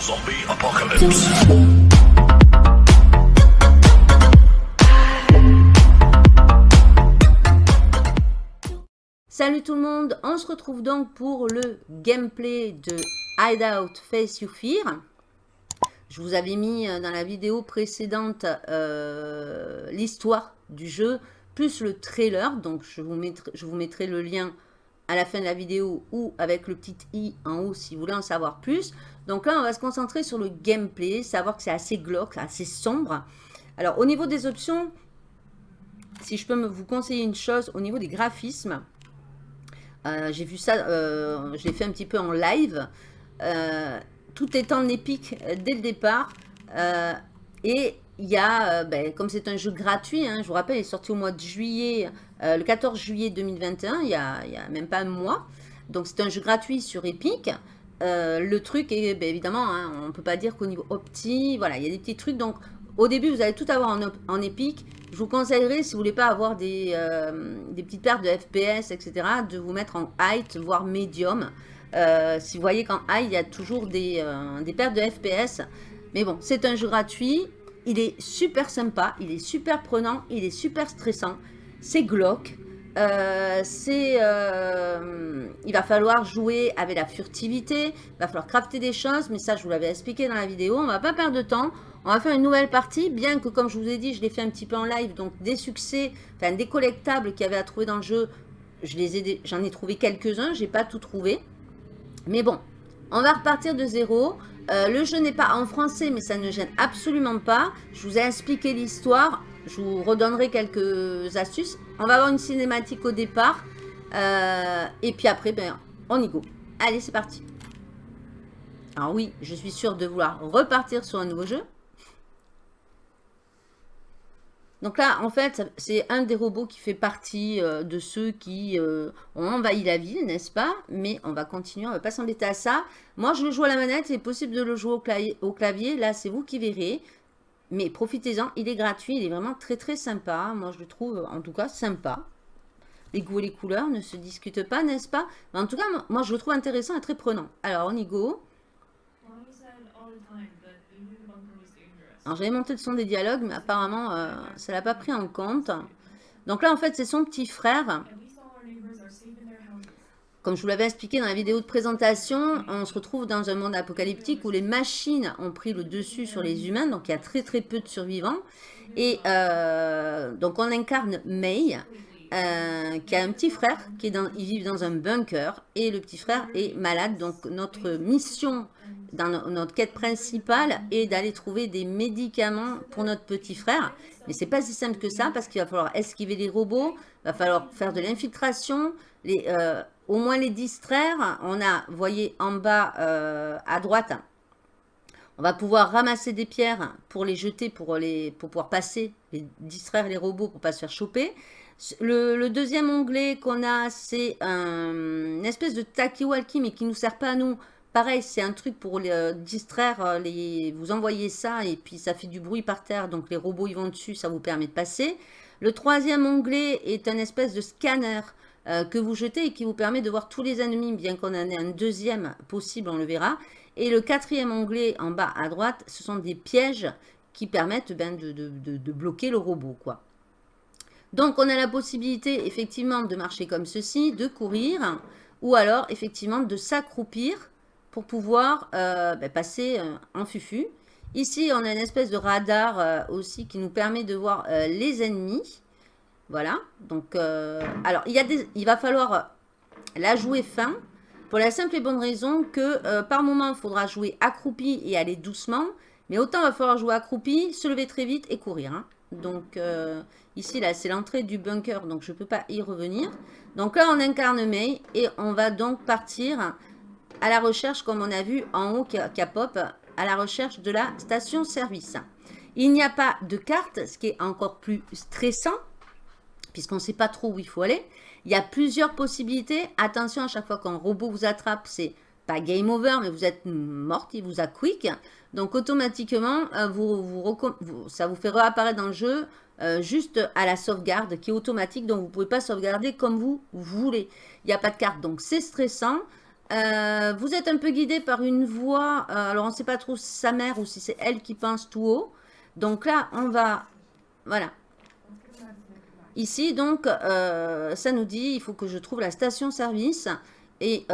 Zombie apocalypse. Salut tout le monde, on se retrouve donc pour le gameplay de Hideout Face You Fear. Je vous avais mis euh, dans la vidéo précédente euh, l'histoire du jeu, plus le trailer. Donc je vous, mettrai, je vous mettrai le lien à la fin de la vidéo ou avec le petit i en haut si vous voulez en savoir plus. Donc là, on va se concentrer sur le gameplay, savoir que c'est assez glauque, assez sombre. Alors au niveau des options, si je peux me vous conseiller une chose, au niveau des graphismes, euh, j'ai vu ça, euh, je l'ai fait un petit peu en live. Euh, tout est en épique dès le départ. et il y a, ben, comme c'est un jeu gratuit, hein, je vous rappelle, il est sorti au mois de juillet, le 14 juillet 2021, il n'y a, a, même pas un mois. Donc c'est un jeu gratuit sur Epic. le truc est, ben, évidemment, hein, on ne peut pas dire qu'au niveau opti, voilà, il y a des petits trucs. Donc au début, vous allez tout avoir en, en épique. Je vous conseillerais, si vous voulez pas avoir des, euh, des petites pertes de FPS, etc., de vous mettre en height, voire medium. Euh, si vous voyez qu'en high, il y a toujours des, euh, des pertes de FPS. Mais bon, c'est un jeu gratuit. Il est super sympa, il est super prenant, il est super stressant. C'est glauque. c'est, il va falloir jouer avec la furtivité, il va falloir crafter des choses, mais ça je vous l'avais expliqué dans la vidéo, on va pas perdre de temps, on va faire une nouvelle partie, bien que comme je vous ai dit, je l'ai fait un petit peu en live, donc des succès, enfin des collectables qu'il y avait à trouver dans le jeu, j'en ai trouvé quelques-uns, j'ai pas tout trouvé. Mais bon, on va repartir de zéro. Euh, le jeu n'est pas en français, mais ça ne gêne absolument pas. Je vous ai expliqué l'histoire, je vous redonnerai quelques astuces. On va avoir une cinématique au départ, euh, et puis après, ben, on y go. Allez, c'est parti. Alors oui, je suis sûre de vouloir repartir sur un nouveau jeu. Donc là, en fait, c'est un des robots qui fait partie euh, de ceux qui euh, ont envahi la ville, n'est-ce pas? Mais on va continuer, on ne va pas s'embêter à ça. Moi, je le joue à la manette, c'est possible de le jouer au clavier. Là, c'est vous qui verrez. Mais profitez-en, il est gratuit, il est vraiment très très sympa. Moi, je le trouve en tout cas sympa. Les goûts et les couleurs ne se discutent pas, n'est-ce pas? En tout cas, moi, je le trouve intéressant et très prenant. Alors, on y go. Alors j'avais monté le son des dialogues, mais apparemment euh, ça l'a pas pris en compte. Donc là en fait c'est son petit frère. Comme je vous l'avais expliqué dans la vidéo de présentation, on se retrouve dans un monde apocalyptique où les machines ont pris le dessus sur les humains, donc il y a très très peu de survivants. Et euh, donc on incarne May, euh, qui a un petit frère, qui est dans, ils vivent dans un bunker, et le petit frère est malade. Donc notre mission dans notre quête principale est d'aller trouver des médicaments pour notre petit frère. Mais c'est pas si simple que ça parce qu'il va falloir esquiver les robots, il va falloir faire de l'infiltration, euh, au moins les distraire. On a, vous voyez en bas euh, à droite, on va pouvoir ramasser des pierres pour les jeter, pour, les, pour pouvoir passer, les, distraire les robots pour pas se faire choper. Le, deuxième onglet qu'on a, c'est un, une espèce de talkie-walkie, mais qui ne nous sert pas à nous, Pareil, c'est un truc pour euh, distraire, euh, les, vous envoyez ça et puis ça fait du bruit par terre, donc les robots ils vont dessus, ça vous permet de passer. Le troisième onglet est un espèce de scanner euh, que vous jetez et qui vous permet de voir tous les ennemis, bien qu'on en ait un deuxième possible, on le verra. Et le quatrième onglet en bas à droite, ce sont des pièges qui permettent ben, de, bloquer le robot. Donc on a la possibilité effectivement de marcher comme ceci, de courir, ou alors effectivement de s'accroupir pour pouvoir euh, ben, passer euh, en fufu. Ici, on a une espèce de radar euh, aussi qui nous permet de voir les ennemis. Voilà. Donc, alors, il, va falloir la jouer fin pour la simple et bonne raison que par moment, il faudra jouer accroupi et aller doucement. Mais autant il va falloir jouer accroupi, se lever très vite et courir. Hein. Donc, ici, là, c'est l'entrée du bunker, donc je ne peux pas y revenir. Donc là, on incarne May et on va donc partir à la recherche, comme on a vu en haut qui a, pop, à la recherche de la station-service. Il n'y a pas de carte, ce qui est encore plus stressant, puisqu'on ne sait pas trop où il faut aller. Il y a plusieurs possibilités. Attention, à chaque fois qu'un robot vous attrape, c'est pas game over, mais vous êtes morte, il vous a quick. Donc, automatiquement, euh, ça vous fait réapparaître dans le jeu euh, juste à la sauvegarde qui est automatique. Donc, vous ne pouvez pas sauvegarder comme vous, voulez. Il n'y a pas de carte, donc c'est stressant. Euh, vous êtes un peu guidé par une voix. Euh, alors, on ne sait pas trop si sa mère ou si c'est elle qui pense tout haut. Donc là, on va... Voilà. Ici, donc, ça nous dit, il faut que je trouve la station-service. Et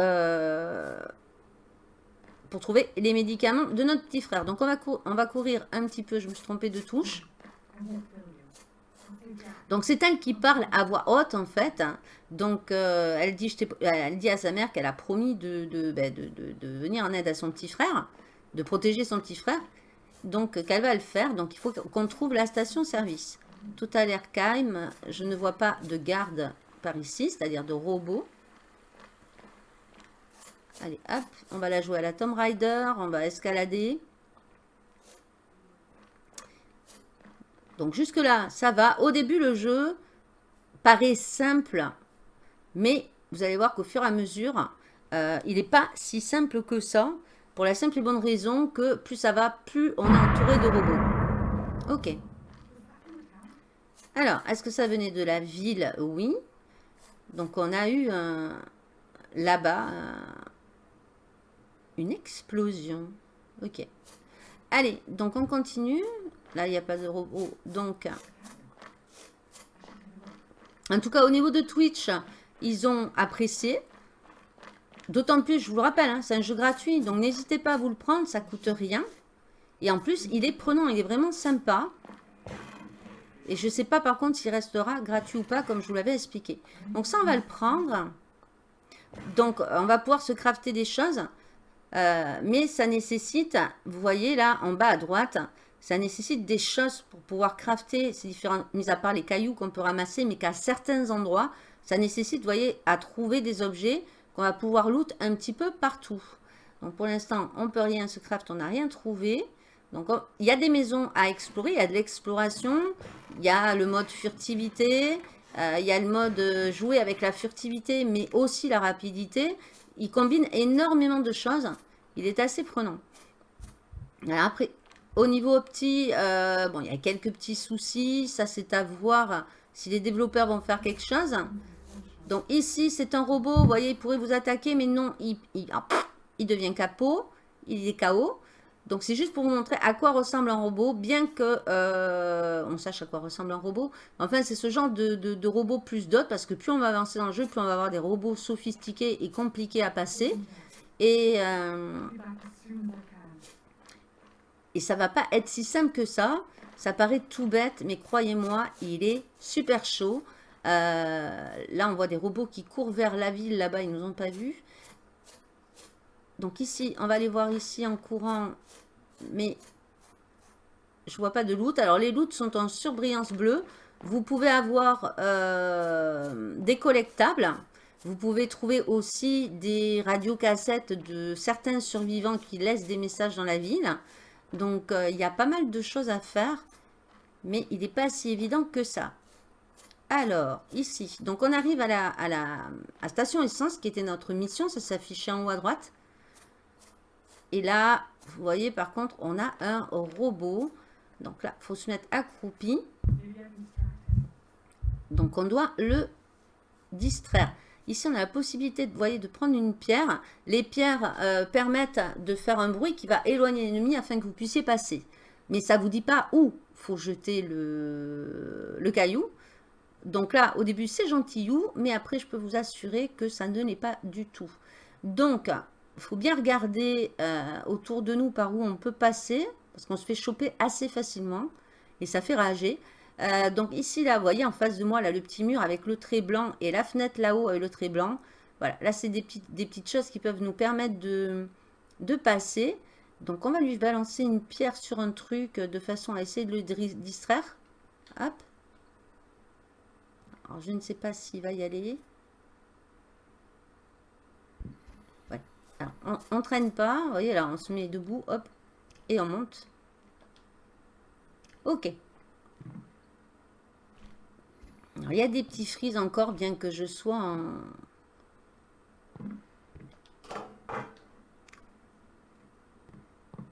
pour trouver les médicaments de notre petit frère. Donc, on va, on va courir un petit peu. Je me suis trompée de touche. Donc, c'est elle qui parle à voix haute, en fait. Donc, euh, elle, dit, à sa mère qu'elle a promis de, ben, de, venir en aide à son petit frère, de protéger son petit frère. Donc, qu'elle va le faire. Donc, il faut qu'on trouve la station-service. Tout a l'air calme. Je ne vois pas de garde par ici, c'est-à-dire de robots. Allez, hop, on va la jouer à la Tomb Raider, on va escalader. Donc jusque là, ça va. Au début, le jeu paraît simple, mais vous allez voir qu'au fur et à mesure, euh, il n'est pas si simple que ça, pour la simple et bonne raison que plus ça va, plus on est entouré de robots. Ok. Alors, est-ce que ça venait de la ville? Oui. Donc on a eu là-bas une explosion. Ok. Allez, donc on continue. Là, il n'y a pas de robot. Donc, en tout cas, au niveau de Twitch, ils ont apprécié. D'autant plus, je vous le rappelle, hein, c'est un jeu gratuit. Donc, n'hésitez pas à vous le prendre. Ça coûte rien. Et en plus, il est prenant. Il est vraiment sympa. Et je ne sais pas, par contre, s'il restera gratuit ou pas, comme je vous l'avais expliqué. Donc, ça, on va le prendre. Donc, on va pouvoir se crafter des choses. Euh, mais ça nécessite, vous voyez là en bas à droite, ça nécessite des choses pour pouvoir crafter ces différents, mis à part les cailloux qu'on peut ramasser, mais qu'à certains endroits, ça nécessite, vous voyez, à trouver des objets qu'on va pouvoir loot un petit peu partout. Donc pour l'instant, on peut rien se craft, on n'a rien trouvé. Donc il y a des maisons à explorer, il y a de l'exploration, il y a le mode furtivité, euh, il y a le mode euh, jouer avec la furtivité, mais aussi la rapidité. Il combine énormément de choses. Il est assez prenant. après, au niveau petit, euh, bon, il y a quelques petits soucis. Ça, c'est à voir si les développeurs vont faire quelque chose. Donc ici, c'est un robot. Vous voyez, il pourrait vous attaquer, mais non, il, ah, devient capot. Il est KO. Donc c'est juste pour vous montrer à quoi ressemble un robot, bien que euh, on sache à quoi ressemble un robot. Enfin, c'est ce genre de, de, robot plus d'autres, parce que plus on va avancer dans le jeu, plus on va avoir des robots sophistiqués et compliqués à passer. Euh, et ça va pas être si simple que ça. Ça paraît tout bête, mais croyez-moi, il est super chaud. Euh, là, on voit des robots qui courent vers la ville. Là-bas, ils nous ont pas vus. Donc ici, on va aller voir ici en courant mais je vois pas de loot. Alors, les loots sont en surbrillance bleue. Vous pouvez avoir euh, des collectables. Vous pouvez trouver aussi des radiocassettes de certains survivants qui laissent des messages dans la ville. Donc, euh, il y a pas mal de choses à faire. Mais il n'est pas si évident que ça. Alors, ici, donc on arrive à la, station essence qui était notre mission. Ça s'affichait en haut à droite. Et là, vous voyez, par contre, on a un robot. Donc là, il faut se mettre accroupi. Donc, on doit le distraire. Ici, on a la possibilité de, voyez, de prendre une pierre. Les pierres euh, permettent de faire un bruit qui va éloigner l'ennemi afin que vous puissiez passer. Mais ça ne vous dit pas où faut jeter le, le caillou. Donc là, au début, c'est gentillou, mais après, je peux vous assurer que ça ne l'est pas du tout. Donc, il faut bien regarder euh, autour de nous par où on peut passer, parce qu'on se fait choper assez facilement, et ça fait rager. Euh, donc ici, là, vous voyez, en face de moi, là, le petit mur avec le trait blanc, et la fenêtre là-haut avec le trait blanc. Voilà, là, c'est des petites, choses qui peuvent nous permettre de, de passer. Donc, on va lui balancer une pierre sur un truc de façon à essayer de le distraire. Hop. Alors, je ne sais pas s'il va y aller. Alors, on, ne traîne pas. Vous voyez, là, on se met debout, hop, et on monte. Ok. Il y a des petits frises encore, bien que je sois en...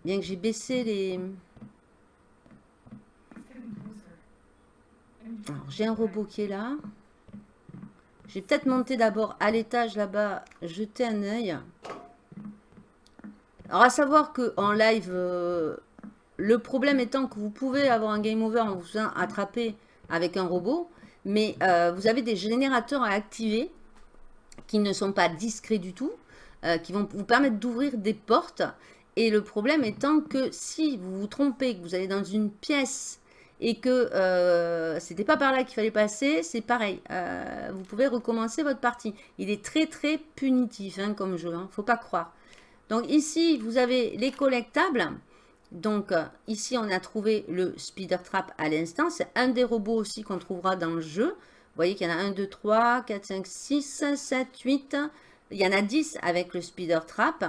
Bien que j'ai baissé les... Alors, j'ai un robot qui est là. Je vais peut-être monter d'abord à l'étage là-bas, jeter un œil. Alors, à savoir qu'en live, euh, le problème étant que vous pouvez avoir un game over en vous faisant attraper avec un robot, mais euh, vous avez des générateurs à activer qui ne sont pas discrets du tout, euh, qui vont vous permettre d'ouvrir des portes. Et le problème étant que si vous vous trompez, que vous allez dans une pièce et que euh, c'était pas par là qu'il fallait passer, c'est pareil. Euh, vous pouvez recommencer votre partie. Il est très très punitif hein, comme jeu, hein, faut pas croire. Donc ici, vous avez les collectables. Donc ici, on a trouvé le Speeder Trap à l'instant. C'est un des robots aussi qu'on trouvera dans le jeu. Vous voyez qu'il y en a 1, 2, 3, 4, 5, 6, 7, 8. Il y en a 10 avec le Speeder Trap.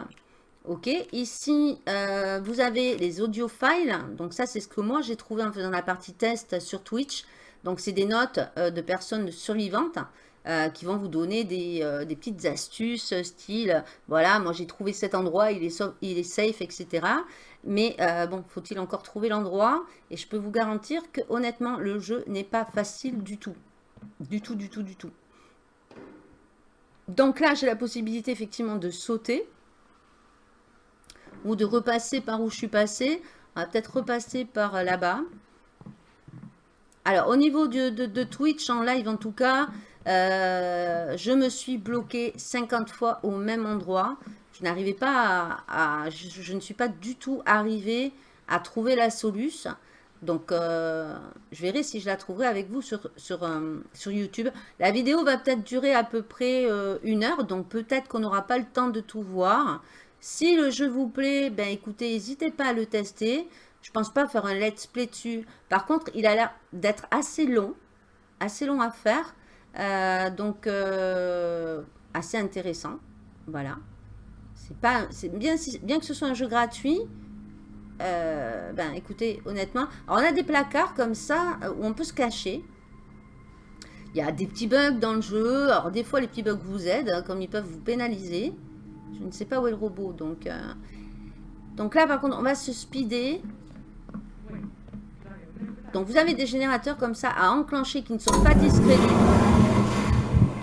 Ok, ici, euh, vous avez les audio files. Donc ça, c'est ce que moi, j'ai trouvé en faisant la partie test sur Twitch. Donc, c'est des notes euh, de personnes survivantes euh, qui vont vous donner des, petites astuces, style, voilà, moi, j'ai trouvé cet endroit, il est, il est safe, etc. Mais bon, faut-il encore trouver l'endroit? Et je peux vous garantir que, honnêtement, le jeu n'est pas facile du tout. Du tout, du tout, du tout. Donc là, j'ai la possibilité, effectivement, de sauter ou de repasser par où je suis passé. On va peut-être repasser par là-bas. Alors, au niveau de, Twitch, en live en tout cas, euh, je me suis bloqué 50 fois au même endroit. Je n'arrivais pas à... je, ne suis pas du tout arrivé à trouver la solution. Donc, euh, je verrai si je la trouverai avec vous sur, sur, euh, sur YouTube. La vidéo va peut-être durer à peu près une heure, donc peut-être qu'on n'aura pas le temps de tout voir. Si le jeu vous plaît, ben écoutez, n'hésitez pas à le tester. Je pense pas faire un let's play dessus. Par contre, il a l'air d'être assez long, assez long à faire. Euh, donc, euh, assez intéressant. Voilà. Pas, bien, bien que ce soit un jeu gratuit. Euh, ben écoutez, honnêtement, on a des placards comme ça où on peut se cacher. Il y a des petits bugs dans le jeu. Alors des fois les petits bugs vous aident, hein, comme ils peuvent vous pénaliser. Je ne sais pas où est le robot. Donc, donc là, par contre, on va se speeder. Donc, vous avez des générateurs comme ça à enclencher qui ne sont pas tout.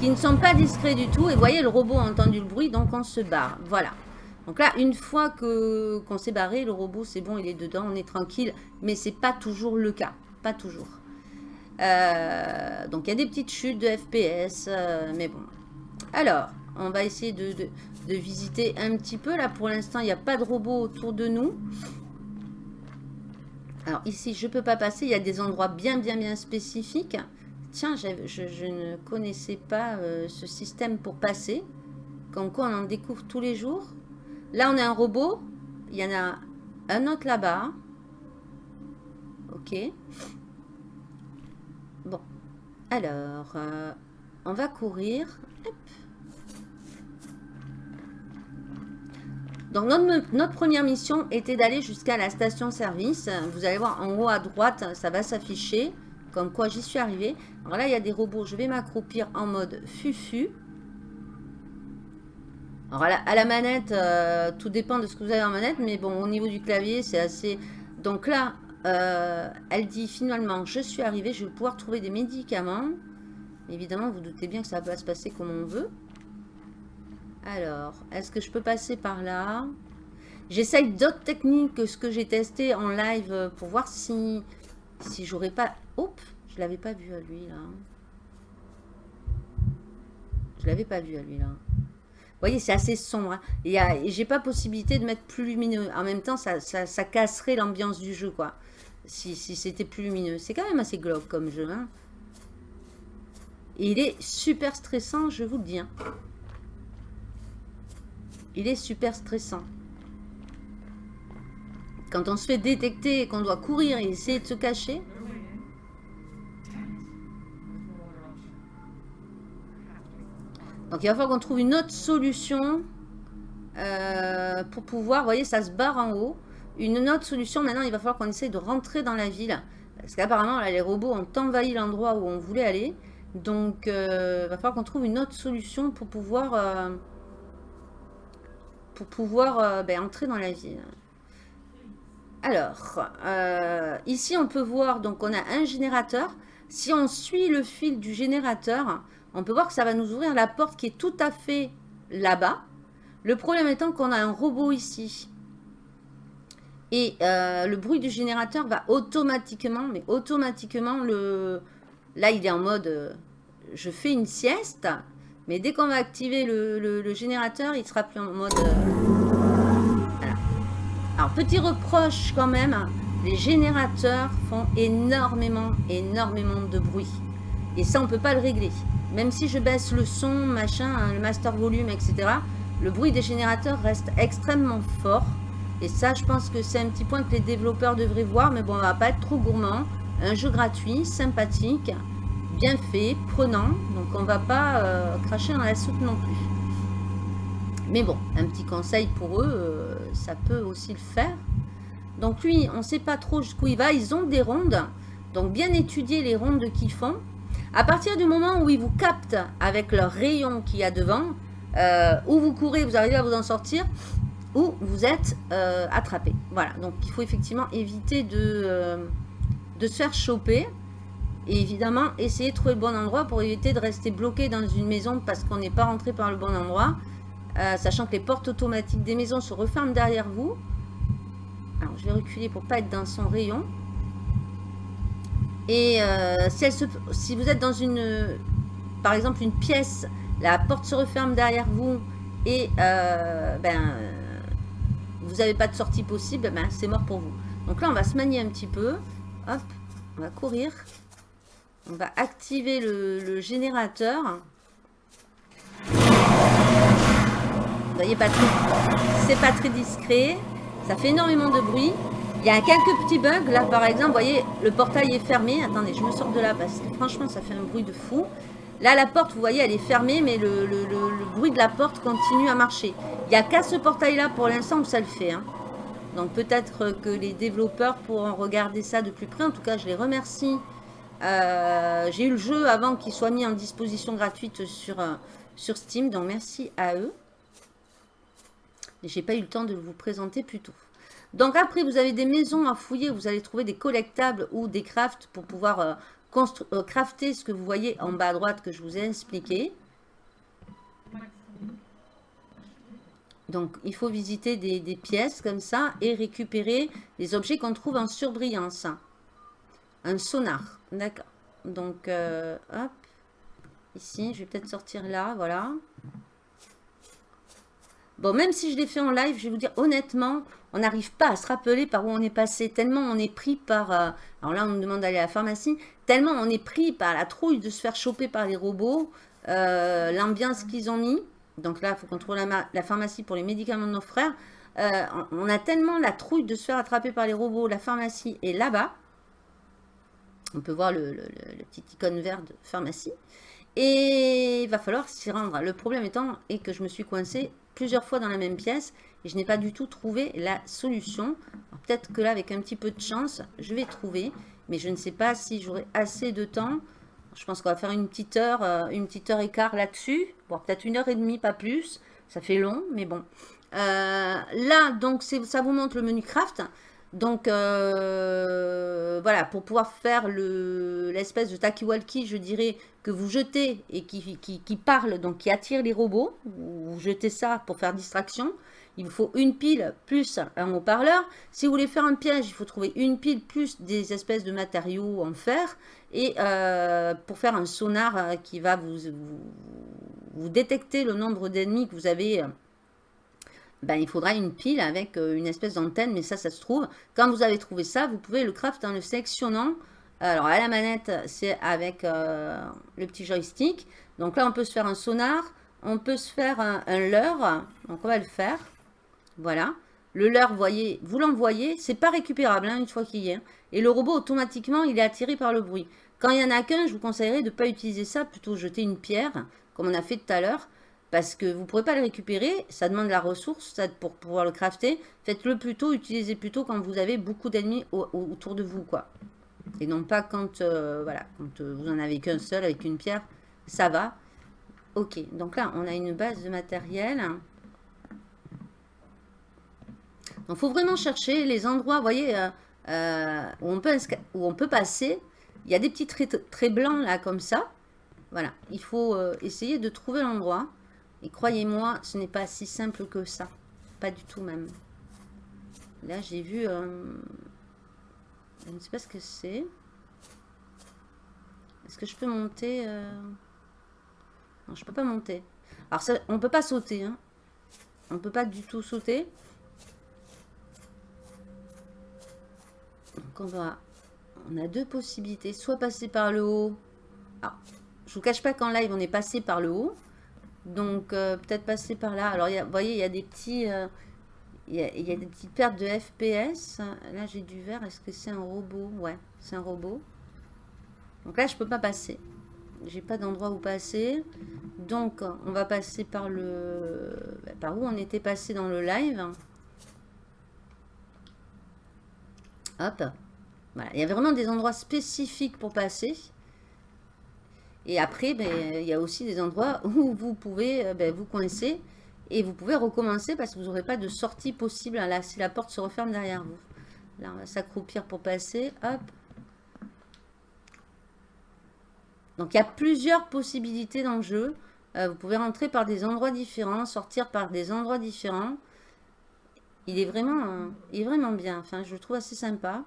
Qui ne sont pas discrets du tout. Et voyez, le robot a entendu le bruit, donc on se barre. Voilà. Donc là, une fois que qu'on s'est barré, le robot, c'est bon, il est dedans, on est tranquille. Mais c'est pas toujours le cas. Pas toujours. Euh, donc, il y a des petites chutes de FPS. Euh, mais bon. Alors, on va essayer de, de visiter un petit peu. Là, pour l'instant, il n'y a pas de robot autour de nous. Alors ici, je peux pas passer. Il y a des endroits bien, bien, bien spécifiques. Tiens, je, ne connaissais pas euh, ce système pour passer. Comme quoi, on en découvre tous les jours. Là, on a un robot. Il y en a un autre là-bas. Ok. Bon. Alors, euh, on va courir. Donc notre, première mission était d'aller jusqu'à la station-service. Vous allez voir en haut à droite, ça va s'afficher. Comme quoi j'y suis arrivé. Alors là, il y a des robots. Je vais m'accroupir en mode fufu. Alors à la, manette, euh, tout dépend de ce que vous avez en manette. Mais bon, au niveau du clavier, c'est assez... Donc là, euh, elle dit finalement, je suis arrivé. Je vais pouvoir trouver des médicaments. Évidemment, vous doutez bien que ça va se passer comme on veut. Alors, est-ce que je peux passer par là? J'essaye d'autres techniques que ce que j'ai testé en live pour voir si, si j'aurais pas... Oups, je l'avais pas vu à lui là. Je l'avais pas vu à lui là. Vous voyez, c'est assez sombre. Hein. Et, j'ai pas possibilité de mettre plus lumineux. En même temps, ça, ça, casserait l'ambiance du jeu, quoi. Si, si c'était plus lumineux. C'est quand même assez glauque comme jeu. Hein. Et il est super stressant, je vous le dis. Hein. Il est super stressant. Quand on se fait détecter et qu'on doit courir et essayer de se cacher. Donc il va falloir qu'on trouve une autre solution euh, pour pouvoir, vous voyez, ça se barre en haut. Une autre solution, maintenant, il va falloir qu'on essaye de rentrer dans la ville. Parce qu'apparemment, les robots ont envahi l'endroit où on voulait aller. Donc, euh, il va falloir qu'on trouve une autre solution pour pouvoir... Euh, pour pouvoir ben, entrer dans la ville. Alors, euh, ici on peut voir, donc on a un générateur. Si on suit le fil du générateur, on peut voir que ça va nous ouvrir la porte qui est tout à fait là-bas. Le problème étant qu'on a un robot ici. Et euh, le bruit du générateur va automatiquement, mais automatiquement, le... là il est en mode, euh, je fais une sieste, mais dès qu'on va activer le, générateur, il sera plus en mode... Petit reproche quand même, les générateurs font énormément, énormément de bruit. Et ça, on ne peut pas le régler. Même si je baisse le son, machin, hein, le master volume, etc., le bruit des générateurs reste extrêmement fort. Et ça, je pense que c'est un petit point que les développeurs devraient voir. Mais bon, on va pas être trop gourmand. Un jeu gratuit, sympathique, bien fait, prenant. Donc, on va pas euh, cracher dans la soupe non plus. Mais bon, un petit conseil pour eux, euh, ça peut aussi le faire. Donc lui, on ne sait pas trop jusqu'où il va. Ils ont des rondes. Donc bien étudier les rondes qu'ils font. À partir du moment où ils vous captent avec leur rayon qu'il y a devant, euh, où vous courez, vous arrivez à vous en sortir, ou vous êtes euh, attrapé. Voilà, donc il faut effectivement éviter de, euh, de se faire choper. Et évidemment, essayer de trouver le bon endroit pour éviter de rester bloqué dans une maison parce qu'on n'est pas rentré par le bon endroit. Sachant que les portes automatiques des maisons se referment derrière vous. Alors, je vais reculer pour pas être dans son rayon. Et euh, si, si, vous êtes dans une, par exemple, une pièce, la porte se referme derrière vous et euh, ben, vous n'avez pas de sortie possible, ben, c'est mort pour vous. Donc là, on va se manier un petit peu. Hop, on va courir. On va activer le, générateur. Voyez, pas c'est pas très discret. Ça fait énormément de bruit. Il y a quelques petits bugs. Là, par exemple, vous voyez, le portail est fermé. Attendez, je me sors de là parce que franchement, ça fait un bruit de fou. Là, la porte, vous voyez, elle est fermée, mais le, bruit de la porte continue à marcher. Il n'y a qu'à ce portail-là, pour l'instant, où ça le fait. Hein. Donc, peut-être que les développeurs pourront regarder ça de plus près. En tout cas, je les remercie. Euh, j'ai eu le jeu avant qu'il soit mis en disposition gratuite sur, euh, sur Steam. Donc, merci à eux. Et j'ai pas eu le temps de vous présenter plus tôt. Donc après, vous avez des maisons à fouiller, vous allez trouver des collectables ou des crafts pour pouvoir euh, euh, crafter ce que vous voyez en bas à droite que je vous ai expliqué. Donc, il faut visiter des, pièces comme ça et récupérer les objets qu'on trouve en surbrillance. Un sonar, d'accord. Donc, euh, hop, ici, je vais peut-être sortir là, voilà. Bon, même si je l'ai fait en live, je vais vous dire honnêtement, on n'arrive pas à se rappeler par où on est passé. Tellement on est pris par... Euh, alors là, on me demande d'aller à la pharmacie. Tellement on est pris par la trouille de se faire choper par les robots. Euh, l'ambiance qu'ils ont mis. Donc là, il faut qu'on trouve la, pharmacie pour les médicaments de nos frères. Euh, on a tellement la trouille de se faire attraper par les robots. La pharmacie est là-bas. On peut voir le, le, petit icône vert de pharmacie. Et il va falloir s'y rendre. Le problème étant que je me suis coincée plusieurs fois dans la même pièce et je n'ai pas du tout trouvé la solution. Peut-être que là, avec un petit peu de chance, je vais trouver, mais je ne sais pas si j'aurai assez de temps. Je pense qu'on va faire une petite heure, euh, une petite heure et quart là-dessus. Bon, peut-être une heure et demie, pas plus. Ça fait long, mais bon. Euh, là, donc, ça vous montre le menu craft. Donc, euh, voilà, pour pouvoir faire l'espèce de taki-walkie, je dirais, que vous jetez et qui, parle, donc qui attire les robots. Vous jetez ça pour faire distraction. Il vous faut une pile plus un haut-parleur. Si vous voulez faire un piège, il faut trouver une pile plus des espèces de matériaux en fer. Et euh, pour faire un sonar euh, qui va vous, vous détecter le nombre d'ennemis que vous avez ben, il faudra une pile avec euh, une espèce d'antenne, mais ça, ça se trouve. Quand vous avez trouvé ça, vous pouvez le craft en le sélectionnant. Alors, à la manette, c'est avec euh, le petit joystick. Donc là, on peut se faire un sonar, on peut se faire un, leurre. Donc, on va le faire. Voilà. Le leurre, voyez, vous l'envoyez, c'est pas récupérable hein, une fois qu'il y est. Et le robot, automatiquement, il est attiré par le bruit. Quand il y en a qu'un, je vous conseillerais de ne pas utiliser ça, plutôt jeter une pierre, comme on a fait tout à l'heure parce que vous ne pourrez pas le récupérer, ça demande la ressource pour pouvoir le crafter. Faites-le plutôt, utilisez plutôt quand vous avez beaucoup d'ennemis autour de vous, quoi. Et non pas quand, euh, voilà, quand euh, vous en avez qu'un seul avec une pierre, ça va. Ok, donc là, on a une base de matériel. Donc, il faut vraiment chercher les endroits, vous voyez, euh, où, on peut, où on peut passer. Il y a des petits traits, blancs, là, comme ça. Voilà, il faut essayer de trouver l'endroit. Et croyez-moi, ce n'est pas si simple que ça. Pas du tout même. Là, j'ai vu... je ne sais pas ce que c'est. Est-ce que je peux monter euh, Non, je peux pas monter. Alors, ça, on peut pas sauter. Hein. On peut pas du tout sauter. Donc, on va... On a deux possibilités. Soit passer par le haut. Alors, je vous cache pas qu'en live, on est passé par le haut. Donc, euh, peut-être passer par là. Alors, vous voyez, il y a des petits... Euh, il, y a, a, des petites pertes de FPS. Là, j'ai du vert. Est-ce que c'est un robot? Ouais, c'est un robot. Donc là, je peux pas passer. J'ai pas d'endroit où passer. Donc, on va passer par le... Par où on était passé dans le live. Hop. Voilà. Il y avait vraiment des endroits spécifiques pour passer. Et après, ben, il y a aussi des endroits où vous pouvez euh, ben, vous coincer et vous pouvez recommencer parce que vous n'aurez pas de sortie possible là, si la porte se referme derrière vous. Là, on va s'accroupir pour passer. Hop. Donc, il y a plusieurs possibilités dans le jeu. Euh, vous pouvez rentrer par des endroits différents, sortir par des endroits différents. Il est vraiment, il est vraiment bien. Enfin, je le trouve assez sympa.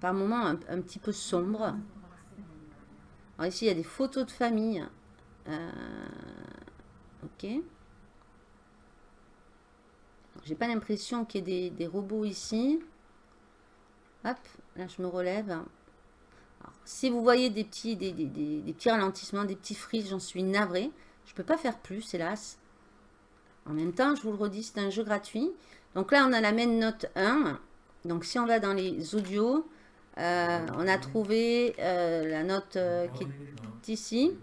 par moments un, petit peu sombre. Alors ici, il y a des photos de famille. Euh, ok. J'ai pas l'impression qu'il y ait des, robots ici. Hop, là je me relève. si vous voyez des petits, des, des, petits ralentissements, des petits frises, j'en suis navré. Je peux pas faire plus, hélas. En même temps, je vous le redis, c'est un jeu gratuit. Donc là, on a la main note 1. Donc si on va dans les audios, euh, on a trouvé euh, la note qui est ici.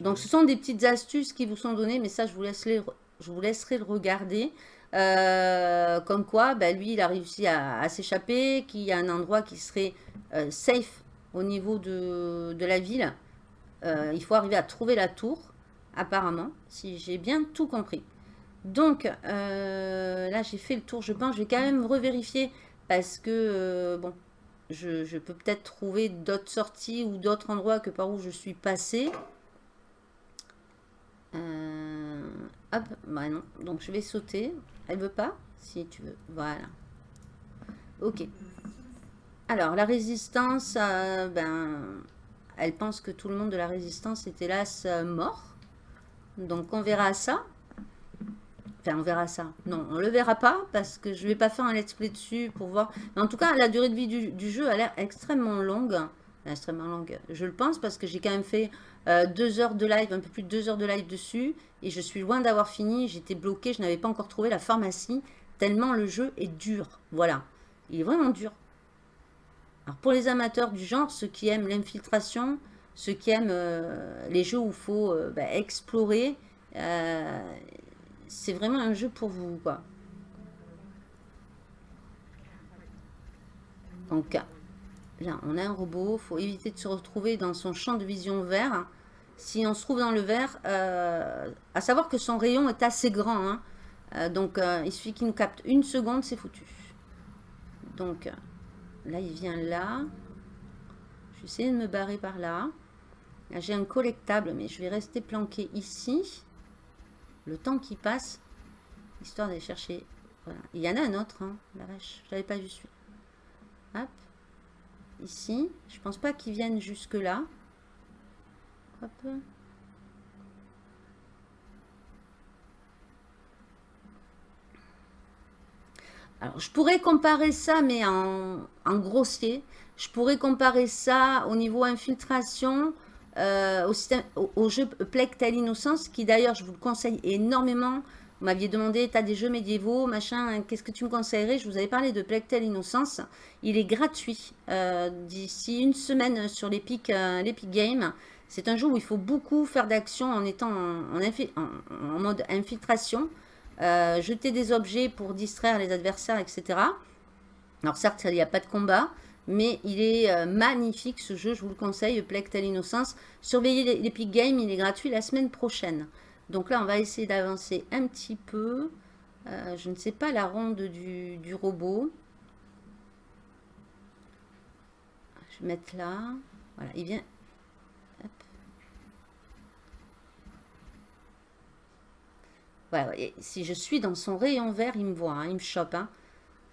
Donc, ce sont des petites astuces qui vous sont données, mais ça, je vous, je vous laisserai le regarder. comme quoi, ben, lui, il a réussi à, s'échapper, qu'il y a un endroit qui serait safe au niveau de, la ville. il faut arriver à trouver la tour, apparemment, si j'ai bien tout compris. Donc, euh, là, j'ai fait le tour, je pense. Je vais quand même revérifier parce que, euh, bon, je, peux peut-être trouver d'autres sorties ou d'autres endroits que par où je suis passée. Euh, hop, bah non. Donc, je vais sauter. Elle veut pas? Si tu veux. Voilà. Ok. Alors, la résistance, ben, elle pense que tout le monde de la résistance est hélas mort. Donc, on verra ça on verra ça. Non, on le verra pas parce que je vais pas faire un let's play dessus pour voir. Mais en tout cas, la durée de vie du, jeu a l'air extrêmement longue. Extrêmement longue. Je le pense parce que j'ai quand même fait euh, deux heures de live, un peu plus de deux heures de live dessus. Et je suis loin d'avoir fini. J'étais bloqué, je n'avais pas encore trouvé la pharmacie. Tellement le jeu est dur. Voilà. Il est vraiment dur. Alors pour les amateurs du genre, ceux qui aiment l'infiltration, ceux qui aiment euh, les jeux où il faut euh, bah, explorer, c'est vraiment un jeu pour vous, quoi. Donc, là, on a un robot. faut éviter de se retrouver dans son champ de vision vert. Si on se trouve dans le vert, euh, à savoir que son rayon est assez grand. Hein. Euh, donc, euh, il suffit qu'il nous capte une seconde, c'est foutu. Donc, là, il vient là. Je vais essayer de me barrer par là. Là, j'ai un collectable, mais je vais rester planqué ici le temps qui passe, histoire d'aller chercher. Voilà. Il y en a un autre, hein, la vache, je l'avais pas vu celui Hop, ici, je pense pas qu'ils viennent jusque là. Alors, je pourrais comparer ça, mais en, grossier. Je pourrais comparer ça au niveau infiltration euh, au, jeu Plectel Innocence, qui d'ailleurs, je vous le conseille énormément. Vous m'aviez demandé, tu as des jeux médiévaux, machin, qu'est-ce que tu me conseillerais? Je vous avais parlé de Plectel Innocence. Il est gratuit euh, d'ici une semaine sur l'Epic euh, Game. C'est un jeu où il faut beaucoup faire d'action en étant en, mode infiltration. jeter des objets pour distraire les adversaires, etc. Alors certes, il n'y a pas de combat, mais il est euh, magnifique ce jeu, je vous le conseille, Plectel Innocence. Surveillez l'Epic Game, il est gratuit la semaine prochaine. Donc là, on va essayer d'avancer un petit peu. Euh, je ne sais pas la ronde du, robot. Je vais mettre là. Voilà, il vient... si je suis dans son rayon vert, il me voit, hein, il me chope. Hein.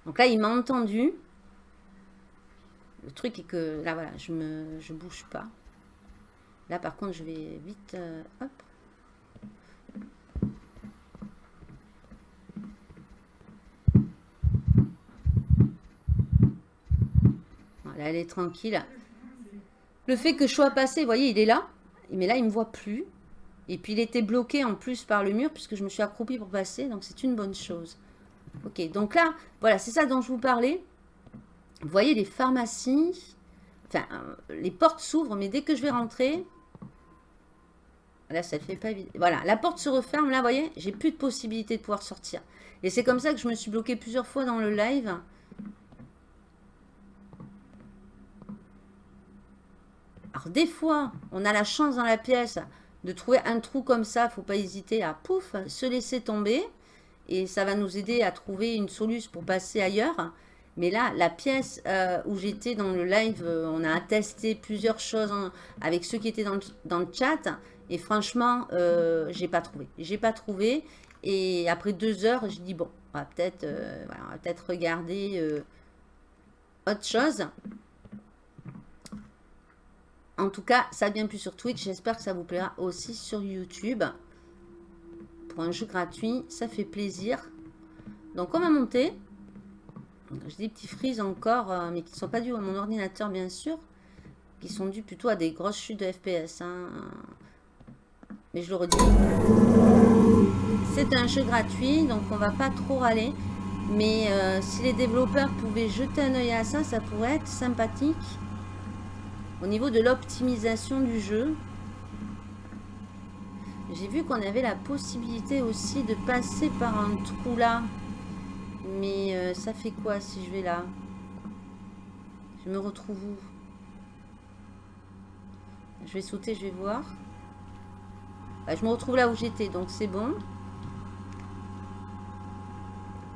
Donc là, il m'a entendu. Le truc est que là, voilà, je me je bouge pas. Là, par contre, je vais vite... Euh. Elle est tranquille. Le fait que je sois passé, vous voyez, il est là. Mais là, il ne me voit plus. Et puis, il était bloqué en plus par le mur puisque je me suis accroupie pour passer. Donc, c'est une bonne chose. Ok, donc là, voilà, c'est ça dont je vous parlais. Vous voyez, les pharmacies, enfin, euh, les portes s'ouvrent, mais dès que je vais rentrer, là, ça ne fait pas. Voilà, la porte se referme, là, vous voyez, j'ai plus de possibilité de pouvoir sortir. Et c'est comme ça que je me suis bloquée plusieurs fois dans le live. Des fois, on a la chance dans la pièce de trouver un trou comme ça. faut pas hésiter à, pouf, se laisser tomber. Et ça va nous aider à trouver une solution pour passer ailleurs. Mais là, la pièce euh, où j'étais dans le live, euh, on a testé plusieurs choses avec ceux qui étaient dans le, chat. Et franchement, euh, j'ai pas trouvé. J'ai pas trouvé. Et après deux heures, je dis bon, on va peut-être peut regarder autre chose. En tout cas, ça vient plus sur Twitch. J'espère que ça vous plaira aussi sur YouTube. Pour un jeu gratuit, ça fait plaisir. Donc, on va monter. J'ai des petits frises encore, euh, mais qui ne sont pas dus à mon ordinateur, bien sûr. Qui sont dus plutôt à des grosses chutes de FPS. Hein. Mais je le redis. C'est un jeu gratuit, donc on va pas trop râler. Mais euh, si les développeurs pouvaient jeter un oeil à ça, ça pourrait être sympathique. Au niveau de l'optimisation du jeu, j'ai vu qu'on avait la possibilité aussi de passer par un trou là. Mais euh, ça fait quoi si je vais là? Je me retrouve où? Je vais sauter, je vais voir. Bah, je me retrouve là où j'étais, donc c'est bon.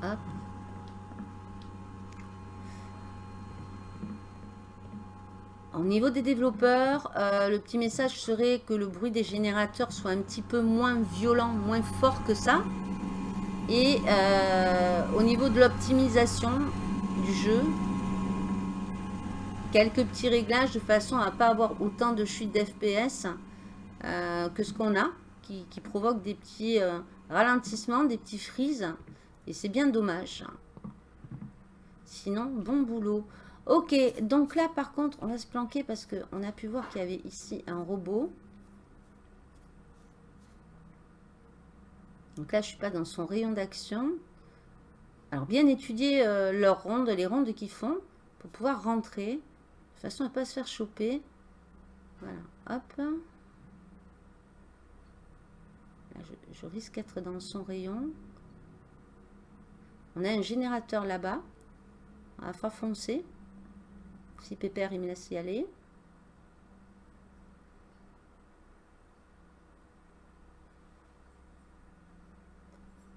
Hop. Au niveau des développeurs, euh, le petit message serait que le bruit des générateurs soit un petit peu moins violent, moins fort que ça. Et euh, au niveau de l'optimisation du jeu, quelques petits réglages de façon à ne pas avoir autant de chutes d'FPS euh, que ce qu'on a, qui, qui provoquent des petits ralentissements, des petits freezes. Et c'est bien dommage. Sinon, bon boulot. Ok, donc là par contre, on va se planquer parce qu'on a pu voir qu'il y avait ici un robot. Donc là, je ne suis pas dans son rayon d'action. Alors, bien étudier euh, leurs rondes, les rondes qu'ils font, pour pouvoir rentrer, de façon à ne pas se faire choper. Voilà, hop. je, je risque d'être dans son rayon. On a un générateur là-bas, à faire foncer. Si Pépère, il me laisse y aller.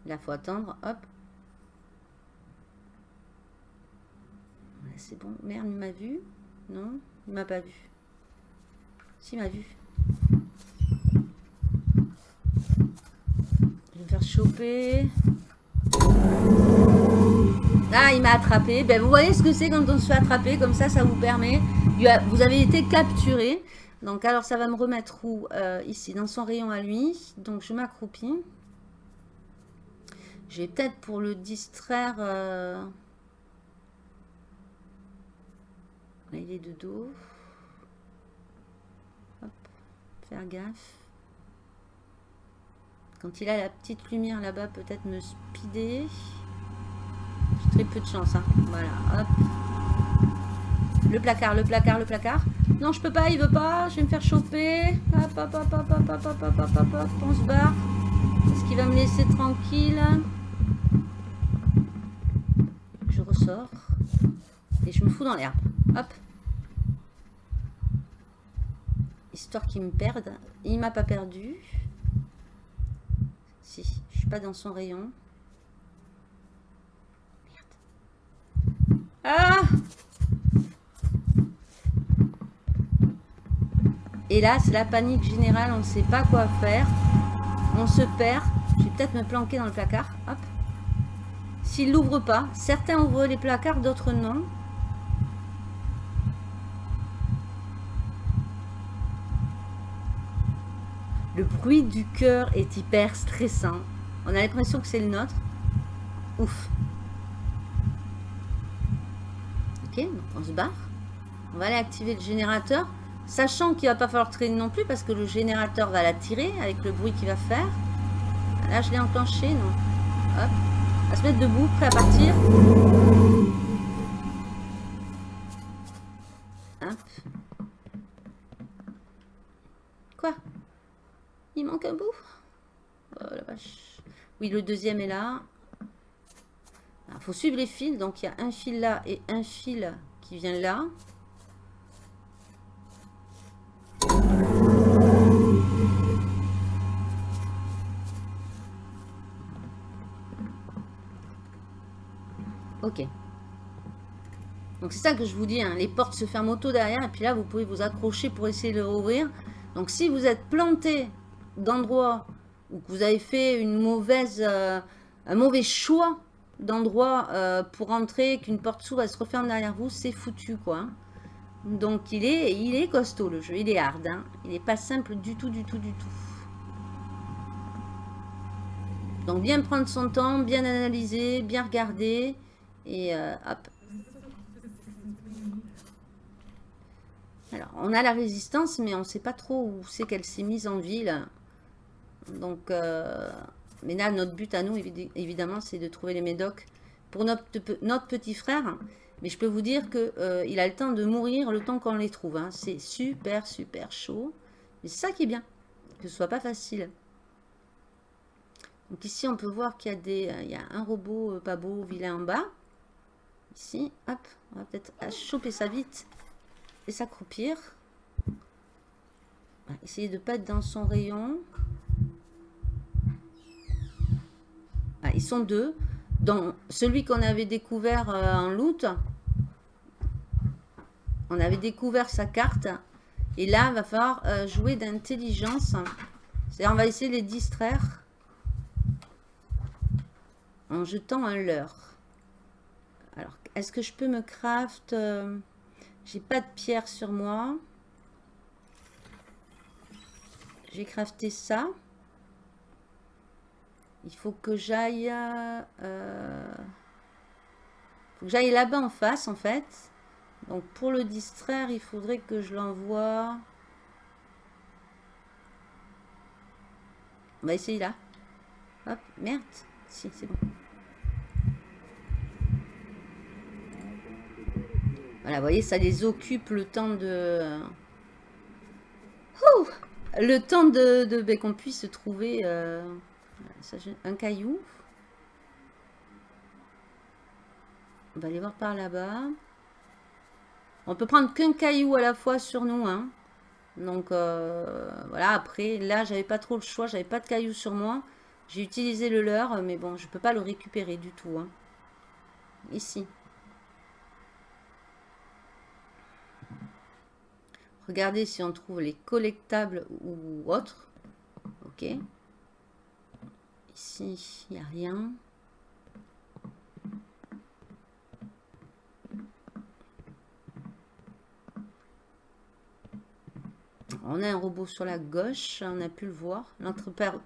Là, faut attendre. Hop. c'est bon. Merde, il m'a vu. Non, il m'a pas vu. Si, il m'a vu. Je vais me faire choper. Ah, il m'a attrapé. Ben, vous voyez ce que c'est quand on se fait attraper. Comme ça, ça vous permet. Vous avez été capturé. Donc, alors, ça va me remettre où euh, Ici, dans son rayon à lui. Donc, je m'accroupis. J'ai peut-être pour le distraire... Euh, là, il est de dos. Hop, faire gaffe. Quand il a la petite lumière là-bas, peut-être me speeder. Très peu de chance. Hein. Voilà, hop. Le placard, le placard, le placard. Non, je peux pas, il veut pas. Je vais me faire choper. Hop, hop, hop, hop, hop, hop, hop, hop, hop, hop. On se barre. Est-ce qu'il va me laisser tranquille? Je ressors. Et je me fous dans l'herbe. Hop. Histoire qu'il me perde. Il m'a pas perdu. Si, je suis pas dans son rayon. Ah Et là, c'est la panique générale, on ne sait pas quoi faire. On se perd. Je vais peut-être me planquer dans le placard. Hop. S'il l'ouvre pas. Certains ouvrent les placards, d'autres non. Le bruit du cœur est hyper stressant. On a l'impression que c'est le nôtre. Ouf. Ok, donc on se barre. On va aller activer le générateur. Sachant qu'il va pas falloir traîner non plus parce que le générateur va la tirer avec le bruit qu'il va faire. Là, je l'ai enclenché, non Hop. Va se mettre debout, prêt à partir. Hop. Quoi? Il manque un bout? Oh la vache. Oui, le deuxième est là. Il faut suivre les fils. Donc, il y a un fil là et un fil qui vient là. Ok. Donc c'est ça que je vous dis, hein. les portes se ferment auto derrière, et puis là vous pouvez vous accrocher pour essayer de le rouvrir. Donc si vous êtes planté d'endroit ou que vous avez fait une mauvaise, euh, un mauvais choix d'endroit euh, pour entrer, qu'une porte s'ouvre, elle se referme derrière vous, c'est foutu quoi. Hein. Donc il est, il est costaud le jeu, il est hard, hein. il n'est pas simple du tout, du tout, du tout. Donc bien prendre son temps, bien analyser, bien regarder. Et euh, hop. Alors, on a la résistance, mais on ne sait pas trop où c'est qu'elle s'est mise en ville. Donc, euh, mais là, notre but à nous, évidemment, c'est de trouver les médocs pour notre, petit frère. Mais je peux vous dire qu'il euh, a le temps de mourir le temps qu'on les trouve. Hein. C'est super, super chaud. Mais c'est ça qui est bien, que ce soit pas facile. Donc ici, on peut voir qu'il y, a il y a un robot pas beau, vilain en bas. Ici, hop, on va peut-être choper ça vite et s'accroupir. Essayer de ne pas être dans son rayon. Ah, ils sont deux. Dans celui qu'on avait découvert euh, en loot, on avait découvert sa carte. Et là, il va falloir euh, jouer d'intelligence. C'est-à-dire, on va essayer de les distraire en jetant un leurre. Alors, est-ce que je peux me craft euh, J'ai pas de pierre sur moi. J'ai crafté ça. Il faut que j'aille... Euh, faut que j'aille là-bas en face, en fait. Donc, pour le distraire, il faudrait que je l'envoie... On va essayer là. Hop, merde. Si, c'est bon. Voilà, vous voyez, ça les occupe le temps de... le temps de, ben, qu'on puisse trouver euh, un caillou. On va aller voir par là-bas. On peut prendre qu'un caillou à la fois sur nous. Hein. Donc, euh, voilà. Après, là, j'avais pas trop le choix. J'avais pas de caillou sur moi. J'ai utilisé le leur. Mais bon, je peux pas le récupérer du tout. Hein. Ici. Regardez si on trouve les collectables ou autres. Ok. Ici, il n'y a rien. On a un robot sur la gauche, on a pu le voir,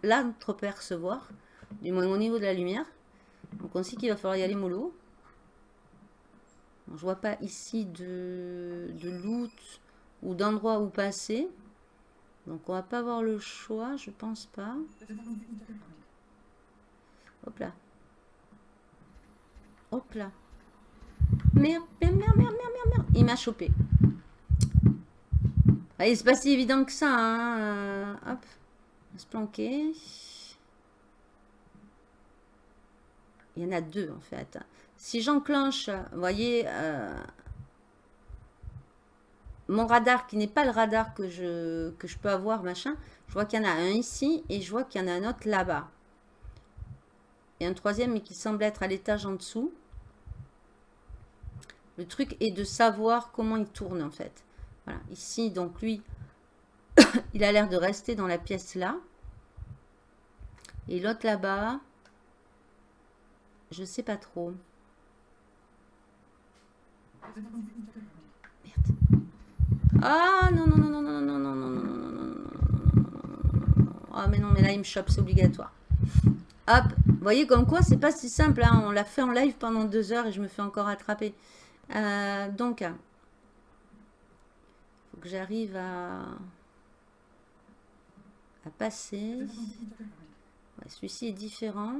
l'entrepercevoir, du moins au niveau de la lumière. Donc on sait qu'il va falloir y aller mollo. Je vois pas ici de, de loot ou d'endroits où passer. Donc on va pas avoir le choix, je pense pas. Hop là. Hop là. Merde, merde, merde, merde, merde, merde. Il m'a chopé. Allez, c'est pas si évident que ça. Hein. Hop. On va se planquer. Il y en a deux en fait. Si j'enclenche, vous voyez, euh, mon radar qui n'est pas le radar que je, que je peux avoir, machin, je vois qu'il y en a un ici et je vois qu'il y en a un autre là-bas. Et un troisième, mais qui semble être à l'étage en dessous. Le truc est de savoir comment il tourne en fait. Voilà, ici, donc lui, il a l'air de rester dans la pièce là. Et l'autre là-bas, je sais pas trop. Merde. Ah non, non, non, non, non, non, non, non, non, non, non, non, non, non. Ah mais non, mais là il me chope, c'est obligatoire. Hop, vous voyez comme quoi c'est pas si simple, hein. on l'a fait en live pendant deux heures et je me fais encore attraper. Euh, donc, il faut que j'arrive à, à passer. Celui-ci est différent.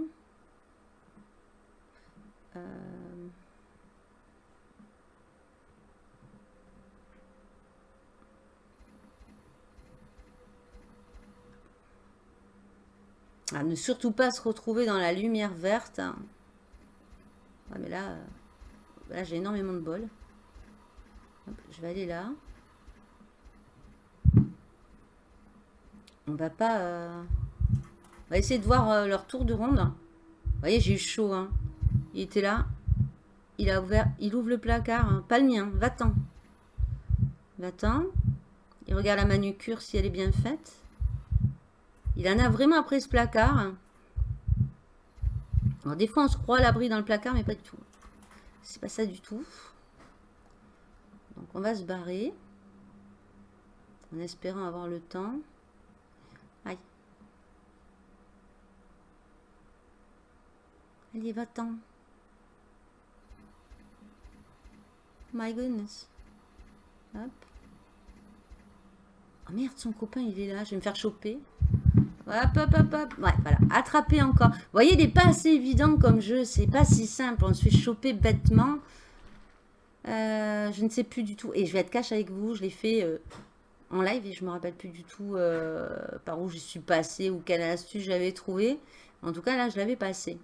Ne surtout pas se retrouver dans la lumière verte. Ouais, mais là, euh, là j'ai énormément de bol. je vais aller là. On va pas... Euh, on va essayer de voir euh, leur tour de ronde. Vous voyez, j'ai eu chaud. Hein. Il était là. Il a ouvert... Il ouvre le placard. Hein. Pas le mien. Va-t'en. Va-t'en. Il regarde la manucure si elle est bien faite. Il en a vraiment après ce placard. Alors, des fois, on se croit à l'abri dans le placard, mais pas du tout. C'est pas ça du tout. Donc, on va se barrer. En espérant avoir le temps. Aïe. Allez, va-t'en. My goodness. Hop. Oh merde, son copain, il est là. Je vais me faire choper. Hop, hop, hop, hop. Ouais, voilà. Attraper encore. Vous voyez, il n'est pas assez évident comme jeu. C'est pas si simple. On se fait choper bêtement. Euh, je ne sais plus du tout. Et je vais être cash avec vous. Je l'ai fait euh, en live et je me rappelle plus du tout euh, par où je suis passé ou quelle astuce j'avais trouvé. En tout cas, là, je l'avais passé.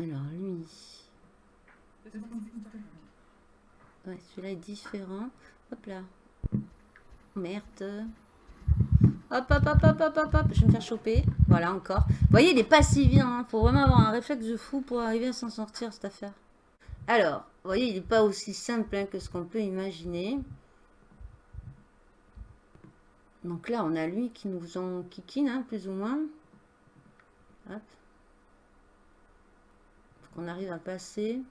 Alors, lui. Ouais, celui-là est différent. Hop là. Merde. Hop, hop, hop, hop, hop, hop, hop. Je vais me faire choper. Voilà, encore. Vous voyez, il est pas si bien. Hein. Faut vraiment avoir un réflexe de fou pour arriver à s'en sortir, cette affaire. Alors, vous voyez, il n'est pas aussi simple hein, que ce qu'on peut imaginer. Donc là, on a lui qui nous en kikine, hein, plus ou moins. Hop. Faut qu'on arrive à passer.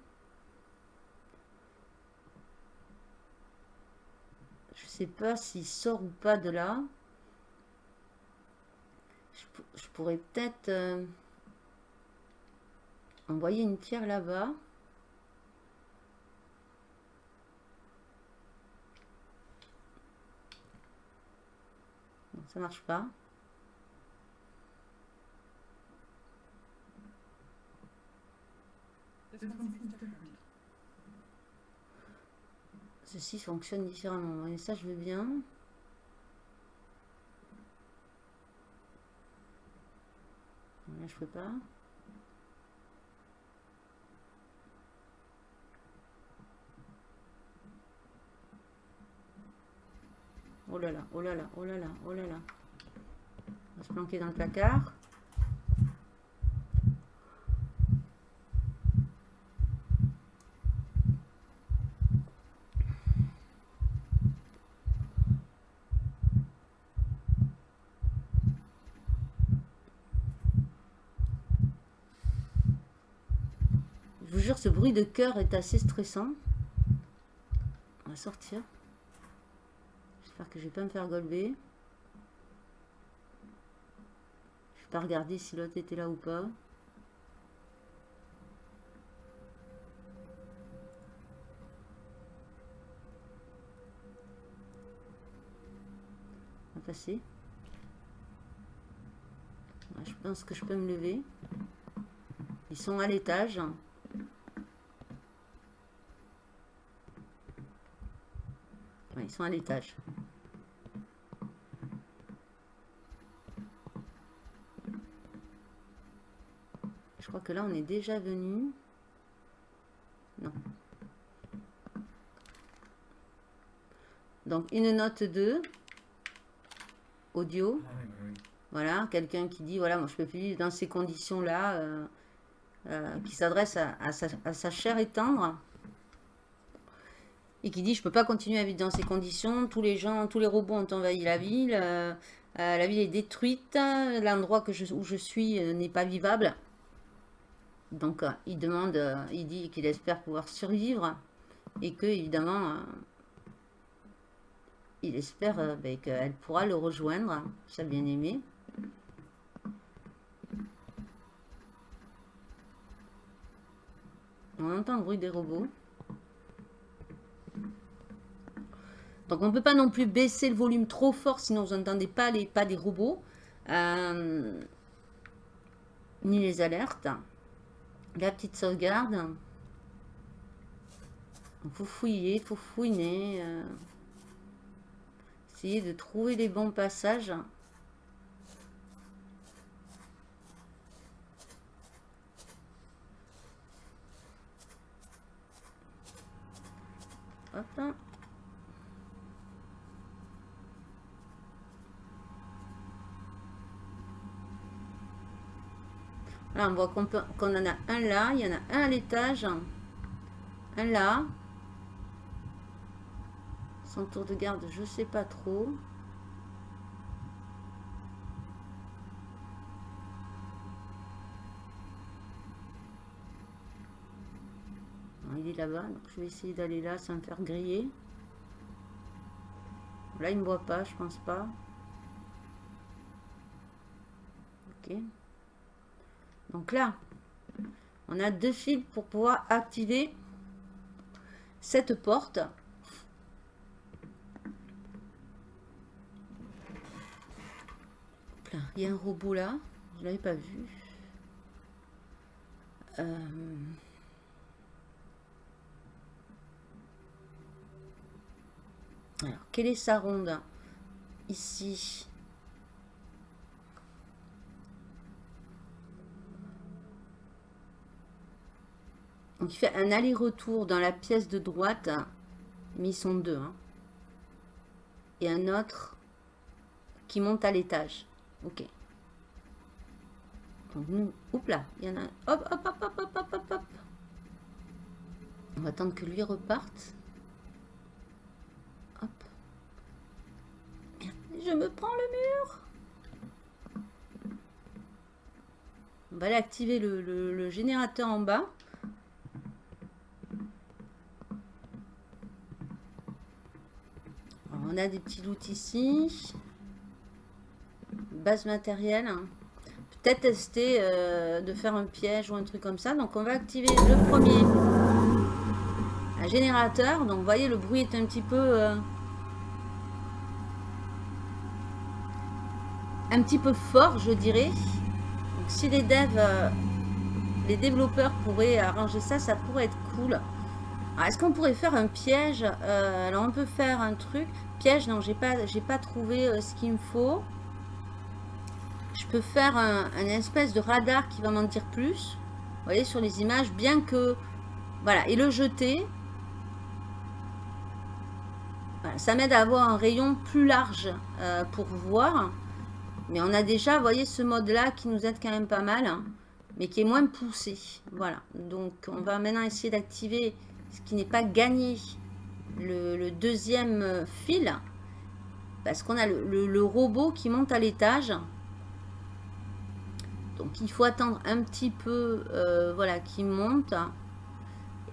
Sais pas s'il sort ou pas de là. Je, pourrais peut-être euh, envoyer une pierre là-bas. Ça marche pas. Ceci fonctionne différemment. Et ça, je veux bien. Là, je peux pas. Oh là là, oh là là, oh là là, oh là là. On va se planquer dans le placard. ce de cœur est assez stressant. On va sortir. J'espère que je vais pas me faire golber. Je vais pas regarder si l'autre était là ou pas. On va passer. Je pense que je peux me lever. Ils sont à l'étage. Ils sont à l'étage. Je crois que là, on est déjà venu. Non. Donc, une note de audio. Ah voilà, quelqu'un qui dit, voilà, moi je peux plus vivre dans ces conditions-là, euh, euh, qui s'adresse à, à, sa chair et tendre et qui dit je peux pas continuer à vivre dans ces conditions, tous les gens, tous les robots ont envahi la ville, euh, Euh, la ville est détruite. L'endroit où je suis euh, n'est pas vivable. Donc, il demande, il dit qu'il espère pouvoir survivre. Et que, évidemment, il espère ben, qu'elle pourra le rejoindre, sa bien-aimée. On entend le bruit des robots. Donc on ne peut pas non plus baisser le volume trop fort, sinon vous n'entendez pas les pas des robots. Euh, ni les alertes. La petite sauvegarde. Il faut fouiller, il faut fouiner. Euh, essayer de trouver les bons passages. Hop. On voit qu'on en a un là, il y en a un à l'étage, un là. Son tour de garde, je sais pas trop. Il est là-bas, donc je vais essayer d'aller là sans me faire griller. Là, il ne me voit pas, je pense pas. Ok. Donc là, on a deux fils pour pouvoir activer cette porte. Il y a un robot là. Je ne l'avais pas vu. Euh, alors, quelle est sa ronde Ici. Donc il fait un aller-retour dans la pièce de droite, mais ils sont deux. Hein. Et un autre qui monte à l'étage. Ok. Donc nous, hop là, il y en a un. Hop, hop, hop, hop, hop, hop, hop, hop. On va attendre que lui reparte. Hop. je me prends le mur. On va aller activer le générateur en bas. On a des petits loots ici. Base matérielle. Peut-être tester euh, de faire un piège ou un truc comme ça. Donc on va activer le premier. Un générateur. Donc vous voyez le bruit est un petit peu... Euh, un petit peu fort je dirais. Si les devs... Euh, les développeurs pourraient arranger ça, ça pourrait être cool. Est-ce qu'on pourrait faire un piège Alors on peut faire un truc. Piège, non, j'ai pas, pas trouvé euh, ce qu'il me faut. Je peux faire un, espèce de radar qui va m'en dire plus. Vous voyez, sur les images, bien que... Voilà, et le jeter. ça m'aide à avoir un rayon plus large euh, pour voir. Mais on a déjà, vous voyez, ce mode-là qui nous aide quand même pas mal. Hein, mais qui est moins poussé. Voilà, donc on va maintenant essayer d'activer qui n'est pas gagné le, deuxième euh, fil. Parce qu'on a le, robot qui monte à l'étage. Donc il faut attendre un petit peu, euh, voilà, qui monte.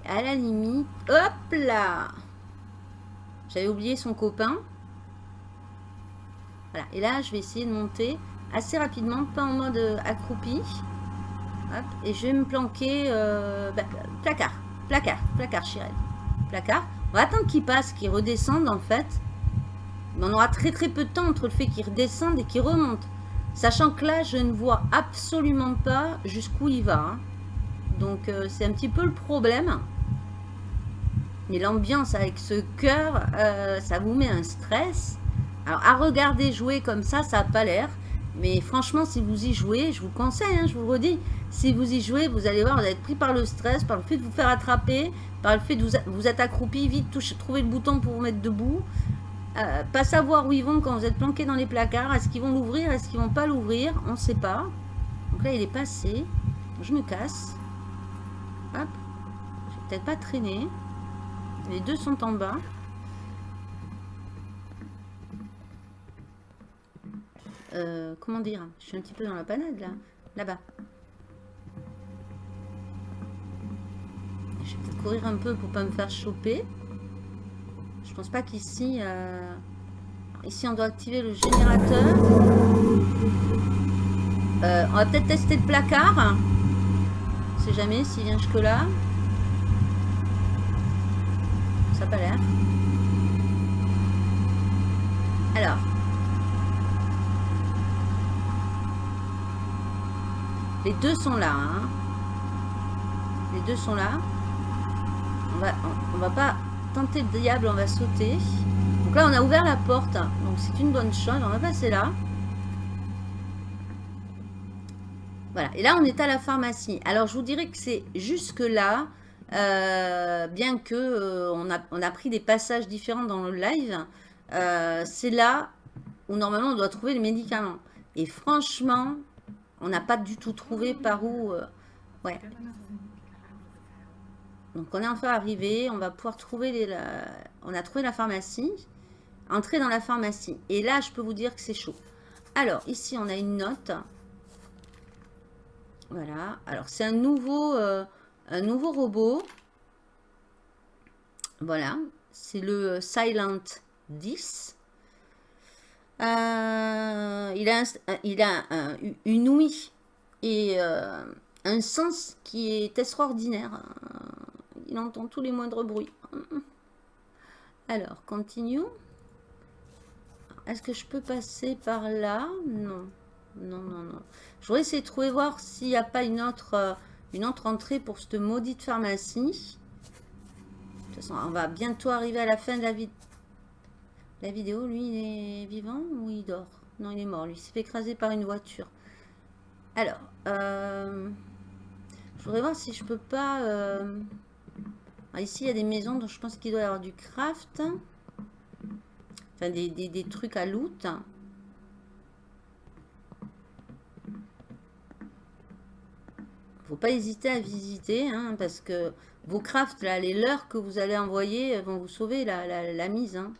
À la limite, hop là J'avais oublié son copain. Voilà, et là je vais essayer de monter assez rapidement, pas en mode euh, accroupi. Et je vais me planquer, bah, placard, placard, placard, Chirel. Placard. On va attendre qu'il passe, qu'il redescende en fait. Mais on aura très très peu de temps entre le fait qu'il redescende et qu'il remonte. Sachant que là, je ne vois absolument pas jusqu'où il va. Hein. Donc euh, c'est un petit peu le problème. Mais l'ambiance avec ce cœur, euh, ça vous met un stress. Alors à regarder jouer comme ça, ça n'a pas l'air. Mais franchement, si vous y jouez, je vous conseille, hein, je vous le redis, si vous y jouez, vous allez voir, vous allez être pris par le stress, par le fait de vous faire attraper, par le fait de vous, êtes accroupi, vite, trouver le bouton pour vous mettre debout. Euh, pas savoir où ils vont quand vous êtes planqué dans les placards. Est-ce qu'ils vont l'ouvrir Est-ce qu'ils vont pas l'ouvrir On ne sait pas. Donc là, il est passé. Je me casse. Hop. Je vais peut-être pas traîner. Les deux sont en bas. Euh, comment dire Je suis un petit peu dans la panade là. Là-bas. Je vais peut-être courir un peu pour pas me faire choper. Je pense pas qu'ici... Euh, ici, on doit activer le générateur. Euh, on va peut-être tester le placard. On sait jamais s'il vient jusque là. Ça n'a pas l'air. Alors. Les deux sont là. Hein. Les deux sont là. On va, va pas tenter le diable, on va sauter. Donc là, on a ouvert la porte. Donc c'est une bonne chose. On va passer là. Voilà. Et là, on est à la pharmacie. Alors, je vous dirais que c'est jusque là. Euh, bien que euh, on, a, on, a, pris des passages différents dans le live, euh, c'est là où normalement on doit trouver les médicaments. Et franchement, on n'a pas du tout trouvé par où... ouais. Donc on est enfin arrivé, on va pouvoir trouver les... On a trouvé la pharmacie, entrer dans la pharmacie. Et là, je peux vous dire que c'est chaud. Alors, ici, on a une note. Voilà. Alors, c'est un nouveau, euh, un nouveau robot. Voilà. C'est le Silent 10. Euh, il a, une ouïe et euh, un sens qui est extraordinaire. Il entend tous les moindres bruits. Alors, continue. Est-ce que je peux passer par là? Non. Non, non, non. Je voudrais essayer de trouver voir s'il n'y a pas une autre, euh, une autre entrée pour cette maudite pharmacie. De toute façon, on va bientôt arriver à la fin de la, la vidéo. Lui, il est vivant ou il dort? Non, il est mort. Lui, il s'est fait écraser par une voiture. Alors, euh, je voudrais voir si je peux pas... Euh, ah, ici, il y a des maisons, donc je pense qu'il doit y avoir du craft. Enfin, des, trucs à loot. faut pas hésiter à visiter, hein, parce que vos crafts, là, les leurs que vous allez envoyer vont vous sauver la, mise. Hein.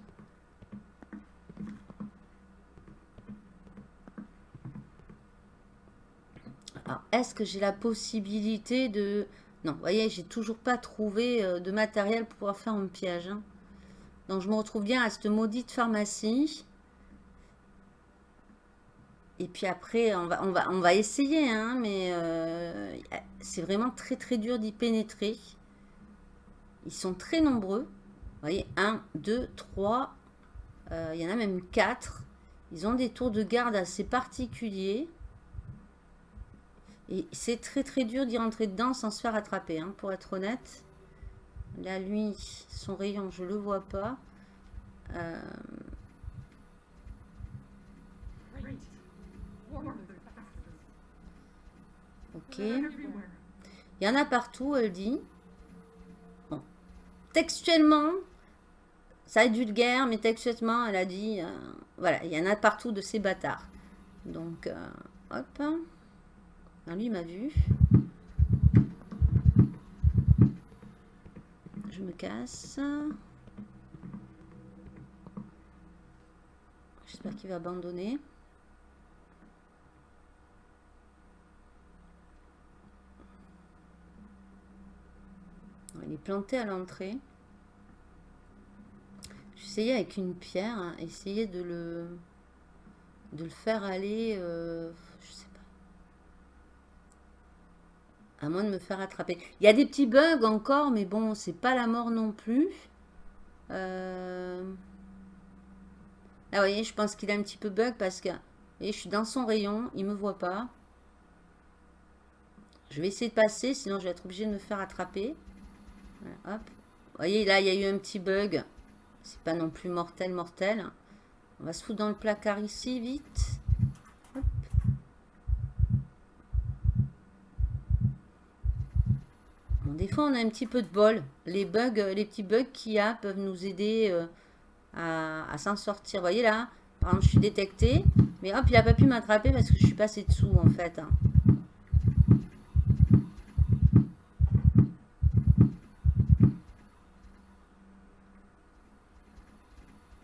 Alors, est-ce que j'ai la possibilité de... Non, vous voyez, j'ai toujours pas trouvé euh, de matériel pour pouvoir faire un piège. Hein. Donc, je me retrouve bien à cette maudite pharmacie. Et puis après, on va essayer, hein, mais euh, c'est vraiment très très dur d'y pénétrer. Ils sont très nombreux. Vous voyez, 1, 2, 3, il y en a même 4. Ils ont des tours de garde assez particuliers. Et c'est très très dur d'y rentrer dedans sans se faire attraper, hein, pour être honnête. Là, lui, son rayon, je le vois pas. Euh, Ok. Il y en a partout, elle dit. Bon. Textuellement, ça vulgaire, mais textuellement, elle a dit... Euh, voilà, il y en a partout de ces bâtards. Donc, euh, hop. Lui, il m'a vu. Je me casse. J'espère qu'il va abandonner. Il est planté à l'entrée. J'essayais avec une pierre, hein, essayer de le, de le faire aller, euh, je sais pas. À moins de me faire attraper. Il y a des petits bugs encore, mais bon, c'est pas la mort non plus. Euh... Là, vous voyez, je pense qu'il a un petit peu bug parce que je suis dans son rayon, il me voit pas. Je vais essayer de passer, sinon je vais être obligé de me faire attraper. Vous voyez, là, il y a eu un petit bug. C'est pas non plus mortel, mortel. On va se foutre dans le placard ici, vite. Des fois, on a un petit peu de bol. Les bugs, les petits bugs qu'il y a peuvent nous aider euh, à, s'en sortir. Vous voyez là, par exemple, je suis détecté. Mais hop, il n'a pas pu m'attraper parce que je suis passé dessous, en fait. Hein.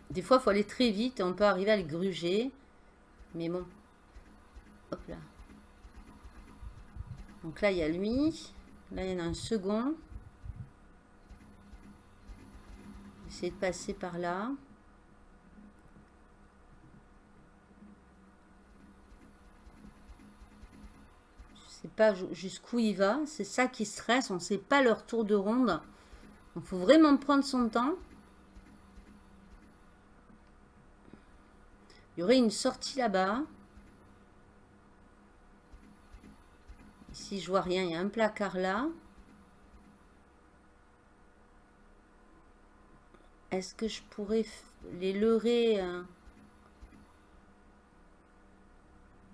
Des fois, il faut aller très vite on peut arriver à le gruger. Mais bon, Hop là. Donc là, il y a lui. Là, il y en a un second. Essayer de passer par là. Je sais pas jusqu'où il va. C'est ça qui stresse. On ne sait pas leur tour de ronde. Il faut vraiment prendre son temps. Il y aurait une sortie là-bas. Ici, je vois rien. Il y a un placard là. Est-ce que je pourrais les leurrer euh,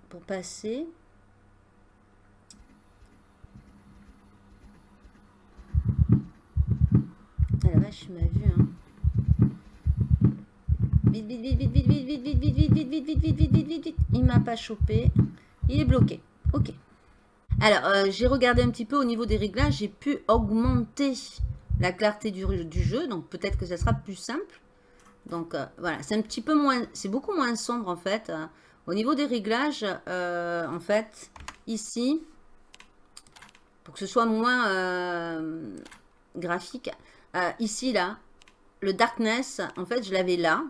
pour passer Ah la vache, il m'a vu. Hein. Vite, vite, vite, vite, vite, vite, vite, vite, vite, vite, vite, vite, vite, vite, vite, vite, vite. Il m'a pas chopé. Il est bloqué. Ok. Alors, j'ai regardé un petit peu au niveau des réglages. J'ai pu augmenter la clarté du, jeu. Donc peut-être que ça sera plus simple. Donc euh, voilà, c'est un petit peu moins, c'est beaucoup moins sombre en fait. Au niveau des réglages, euh, en fait, ici, pour que ce soit moins euh, graphique, ici là, le darkness, en fait, je l'avais là.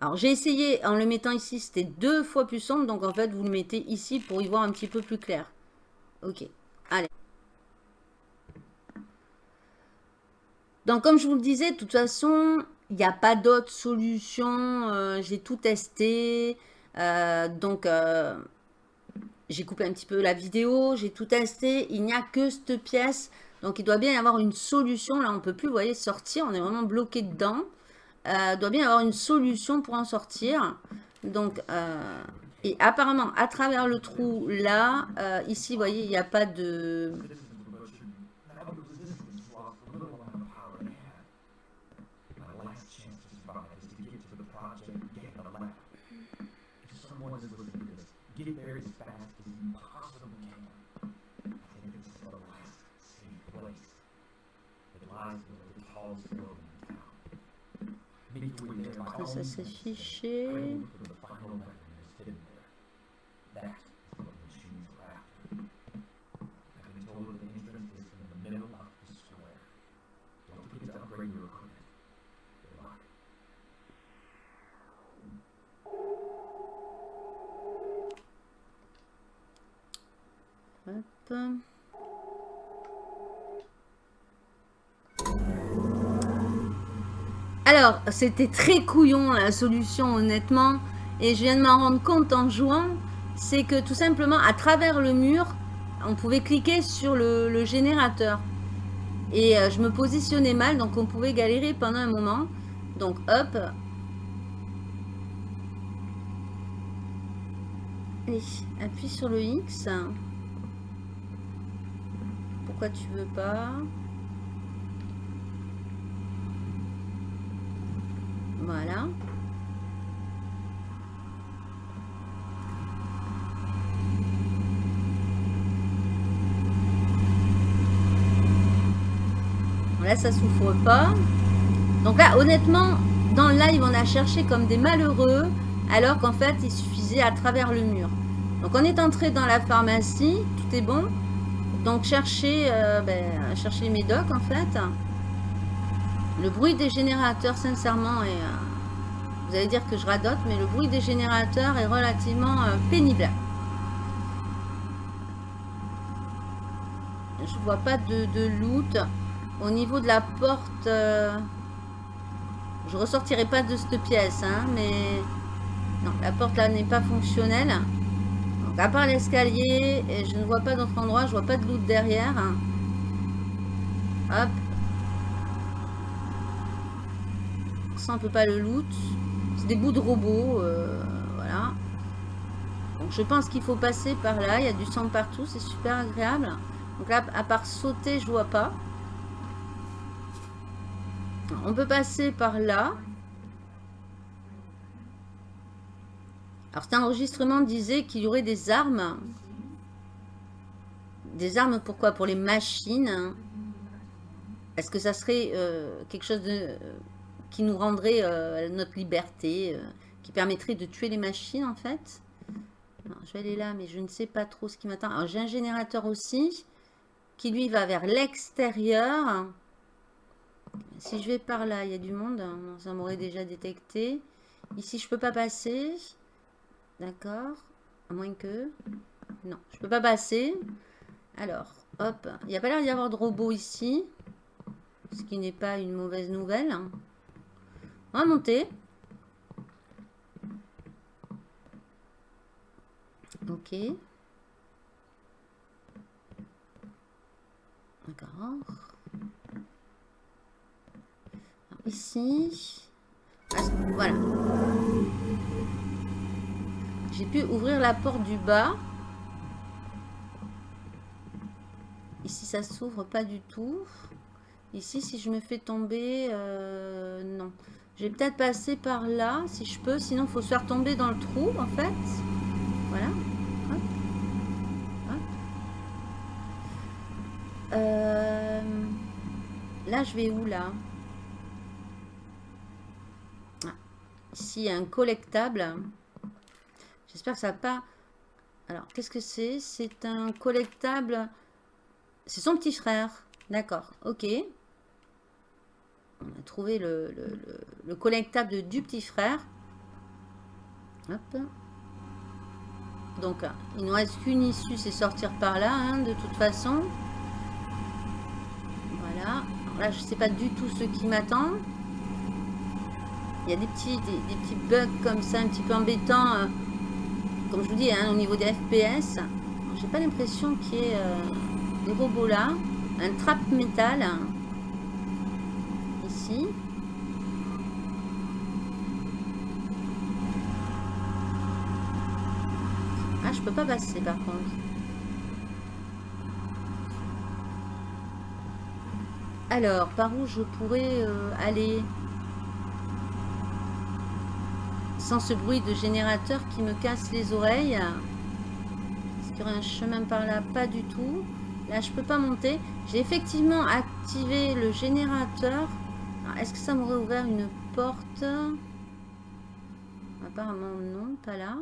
Alors j'ai essayé en le mettant ici, c'était deux fois plus sombre. Donc en fait, vous le mettez ici pour y voir un petit peu plus clair. Ok, allez. Donc, comme je vous le disais, de toute façon, il n'y a pas d'autre solution. Euh, j'ai tout testé. Euh, donc, euh, j'ai coupé un petit peu la vidéo. J'ai tout testé. Il n'y a que cette pièce. Donc, il doit bien y avoir une solution. Là, on ne peut plus, vous voyez, sortir. On est vraiment bloqué dedans. il doit bien y avoir une solution pour en sortir. Donc, et apparemment, à travers le trou, là, ici, vous voyez, il n'y a pas de ça s'afficher. Hop. Alors, c'était très couillon la solution, honnêtement. Et je viens de m'en rendre compte en jouant. C'est que tout simplement, à travers le mur, on pouvait cliquer sur le, générateur. Et euh, je me positionnais mal, donc on pouvait galérer pendant un moment. Donc, hop. Allez, appuie sur le X. Pourquoi tu veux pas Voilà. Là, ça souffre pas. Donc là, honnêtement, dans le live, on a cherché comme des malheureux, alors qu'en fait, il suffisait à travers le mur. Donc, on est entré dans la pharmacie, tout est bon. Donc, chercher, euh, ben, les en fait. Le bruit des générateurs, sincèrement, est, euh, vous allez dire que je radote, mais le bruit des générateurs est relativement euh, pénible. Je vois pas de, loot. Au niveau de la porte, euh, je ressortirai pas de cette pièce, hein, mais la porte là n'est pas fonctionnelle. À part l'escalier, je ne vois pas d'autre endroit, je vois pas de loot derrière. Hop, on peut pas le loot. C'est des bouts de robots, euh, voilà. Donc je pense qu'il faut passer par là. Il y a du sang partout, c'est super agréable. Donc là, à part sauter, je vois pas. On peut passer par là. Alors cet enregistrement disait qu'il y aurait des armes. Des armes pourquoi Pour les machines. Est-ce que ça serait euh, quelque chose de qui nous rendrait euh, notre liberté, euh, qui permettrait de tuer les machines en fait? je vais aller là, mais je ne sais pas trop ce qui m'attend. Alors, j'ai un générateur aussi qui, lui, va vers l'extérieur. Si je vais par là, il y a du monde. Hein. Ça m'aurait déjà détecté. Ici, je peux pas passer. D'accord. À moins que... Non, je peux pas passer. Alors, hop. Il n'y a pas l'air d'y avoir de robot ici. Ce qui n'est pas une mauvaise nouvelle. On va monter. Ok. D'accord. Ici. Voilà. J'ai pu ouvrir la porte du bas. Ici, ça s'ouvre pas du tout. Ici, si je me fais tomber, euh, non. Je vais peut-être passer par là, si je peux. Sinon, il faut se faire tomber dans le trou, en fait. Voilà. Euh, là, je vais où, là? Ah, Ici, il y a un collectable. J'espère que ça va pas... Alors, qu'est-ce que c'est? C'est un collectable... C'est son petit frère. D'accord, ok. On a trouvé le, collectable du petit frère. Hop. Donc, il ne nous reste qu'une issue, c'est sortir par là, hein, de toute façon. Voilà. là, je ne sais pas du tout ce qui m'attend. Il y a des petits, des, petits bugs comme ça, un petit peu embêtants. Euh, comme je vous dis, hein, au niveau des FPS. J'ai pas l'impression qu'il y ait euh, des robots là. Un trap métal. Ici. Ah, je peux pas passer par contre. Alors, par où je pourrais euh, aller? Sans ce bruit de générateur qui me casse les oreilles Est-ce qu'il y aurait un chemin par là? Pas du tout. Là, je peux pas monter. J'ai effectivement activé le générateur. Est-ce que ça m'aurait ouvert une porte? Apparemment non, pas là.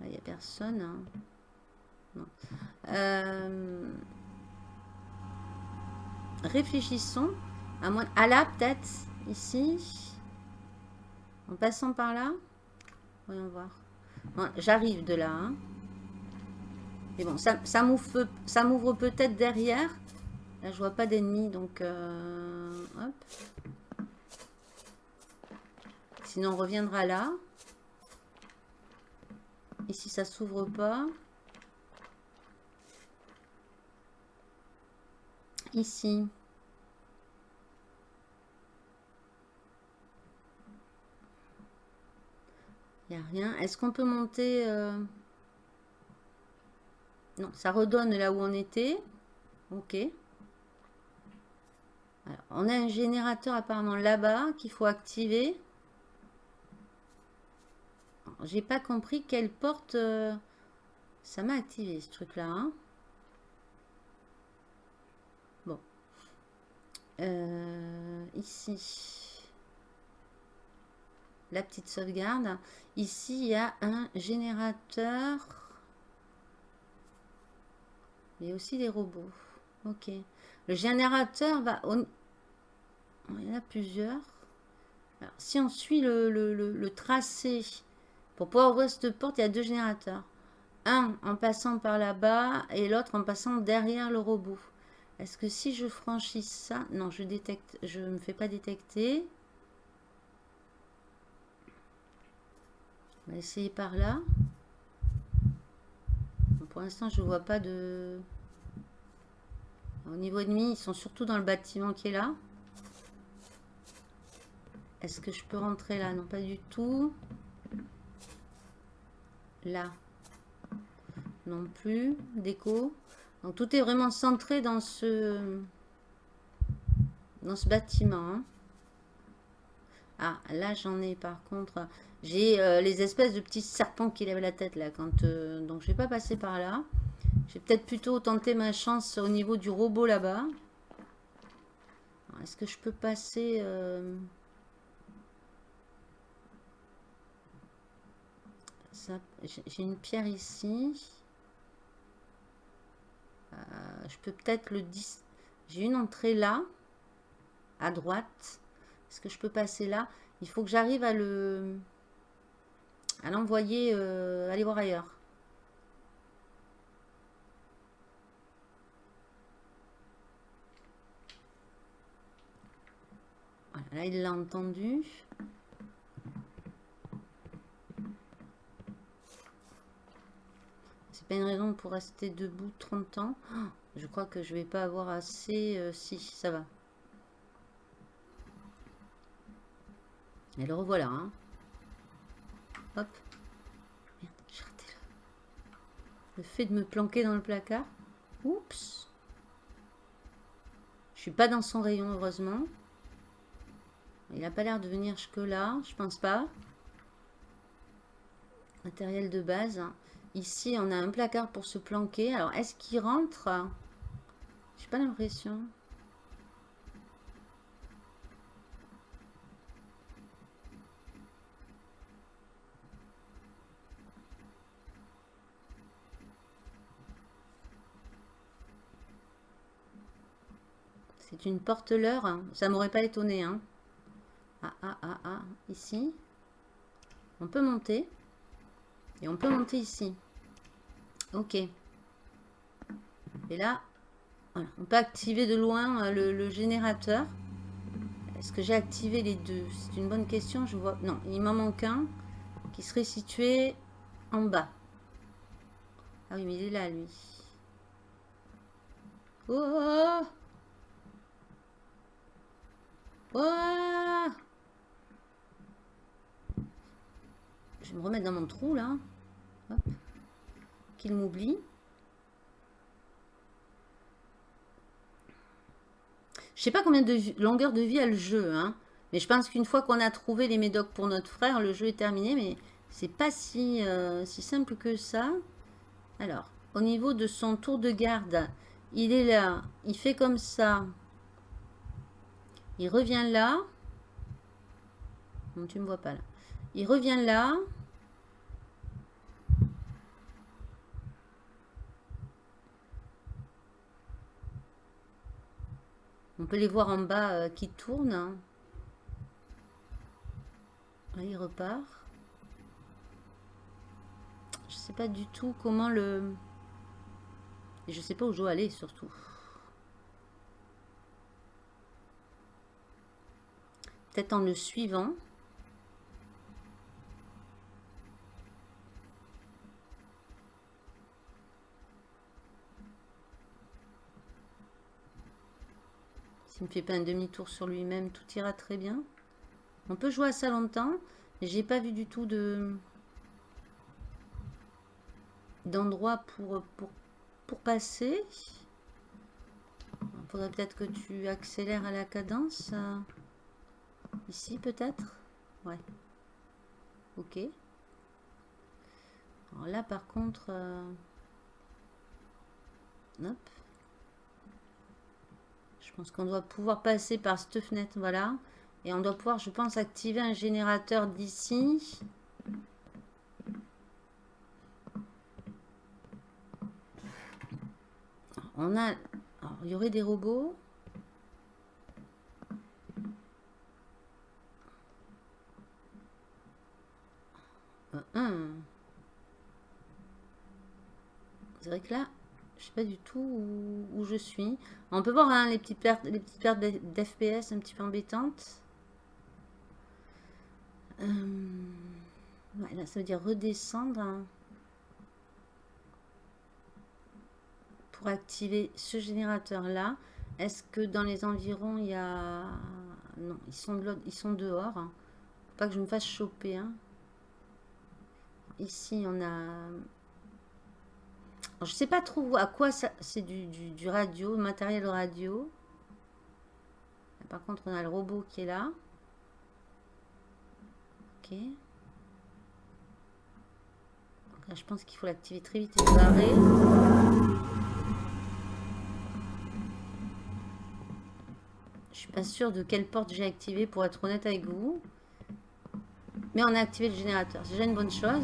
Là, il n'y a personne. Hein. Euh, réfléchissons. À, à là, peut-être. Ici. En passant par là. Voyons voir. J'arrive de là. Hein. Mais bon, ça, m'ouvre peut-être derrière. Là, je vois pas d'ennemis, donc... Euh. Sinon, on reviendra là. Ici, ça s'ouvre pas? Ici. Il a rien. Est-ce qu'on peut monter... Euh, non, ça redonne là où on était. Ok. on a un générateur apparemment là-bas qu'il faut activer. J'ai pas compris quelle porte euh, ça m'a activé ce truc là. Hein. Bon. Euh, ici. La petite sauvegarde. Ici, il y a un générateur. A aussi des robots. Ok. Le générateur va... Il y en a plusieurs. Si on suit le tracé pour pouvoir ouvrir cette porte, il y a deux générateurs. Un en passant par là-bas et l'autre en passant derrière le robot. Est-ce que si je franchis ça... Non, je détecte, je me fais pas détecter. On va essayer par là. Pour l'instant, je ne vois pas de... Au niveau ennemi, ils sont surtout dans le bâtiment qui est là. Est-ce que je peux rentrer là? Non, pas du tout là non plus déco donc tout est vraiment centré dans ce dans ce bâtiment hein. ah là j'en ai par contre j'ai euh, les espèces de petits serpents qui lèvent la tête là quand euh, donc je vais pas passer par là j'ai peut-être plutôt tenté ma chance au niveau du robot là-bas est-ce que je peux passer euh. J'ai une pierre ici. Je peux peut-être le... J'ai une entrée là, à droite. Est-ce que je peux passer là? Il faut que j'arrive à le... à l'envoyer, euh, aller voir ailleurs. Voilà, là il l'a entendu. pas une raison pour rester debout 30 ans. je crois que je vais pas avoir assez... Euh, si, ça va. Et le revoilà. Hein. Le fait de me planquer dans le placard. Oups. Je suis pas dans son rayon, heureusement. Il a pas l'air de venir jusque là. Je pense pas. Matériel de base. Ici, on a un placard pour se planquer. Alors, est-ce qu'il rentre? J'ai pas l'impression. Une porte-leur. Ça m'aurait pas étonné. Hein. Ah, ah, ah, ah. Ici. On peut monter. Et on peut monter ici. Ok. Et là, on peut activer de loin euh, le, générateur. Est-ce que j'ai activé les deux? C'est une bonne question. Je vois. Non, il m'en manque un qui serait situé en bas. Ah oui, mais il est là, lui. Oh Je vais me remettre dans mon trou, là. Qu'il m'oublie. Je sais pas combien de longueur de vie a le jeu, hein. Mais je pense qu'une fois qu'on a trouvé les médocs pour notre frère, le jeu est terminé. Mais c'est pas si, euh, si simple que ça. Alors, au niveau de son tour de garde, il est là. Il fait comme ça. Il revient là. Tu me vois pas là. Il revient là. On peut les voir en bas euh, qui tournent. Hein. il repart. Je sais pas du tout comment le... Et je sais pas où je dois aller surtout. Peut-être en le suivant. S'il ne fait pas un demi-tour sur lui-même, tout ira très bien. On peut jouer à ça longtemps. J'ai pas vu du tout de d'endroit pour, pour, pour passer. Il faudrait peut-être que tu accélères à la cadence. Ici peut-être? Ouais. Ok. Alors là par contre... Euh, hop. Je pense qu'on doit pouvoir passer par cette fenêtre, voilà. Et on doit pouvoir, je pense, activer un générateur d'ici. On a... il y aurait des robots. C'est là, je sais pas du tout où, je suis. On peut voir hein, les petites pertes, les petites pertes d'FPS un petit peu embêtantes. Euh, là, ça veut dire redescendre. Hein. Pour activer ce générateur-là. Est-ce que dans les environs, il y a... Non, ils sont, ils sont dehors. Hein. pas que je me fasse choper. Ici, on a je sais pas trop à quoi ça... C'est du, du, radio, matériel radio. Par contre, on a le robot qui est là. Ok. je pense qu'il faut l'activer très vite et se barrer. Je suis pas sûre de quelle porte j'ai activé pour être honnête avec vous. Mais on a activé le générateur. C'est déjà une bonne chose.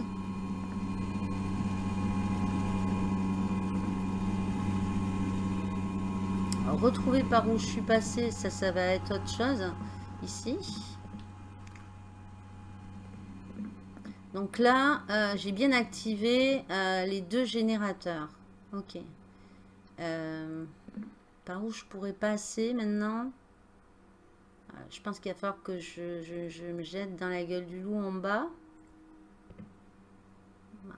Retrouver par où je suis passé, ça, ça va être autre chose. Ici. Donc là, euh, j'ai bien activé euh, les deux générateurs. Ok. Euh, par où je pourrais passer maintenant? Je pense qu'il va falloir que je, me jette dans la gueule du loup en bas.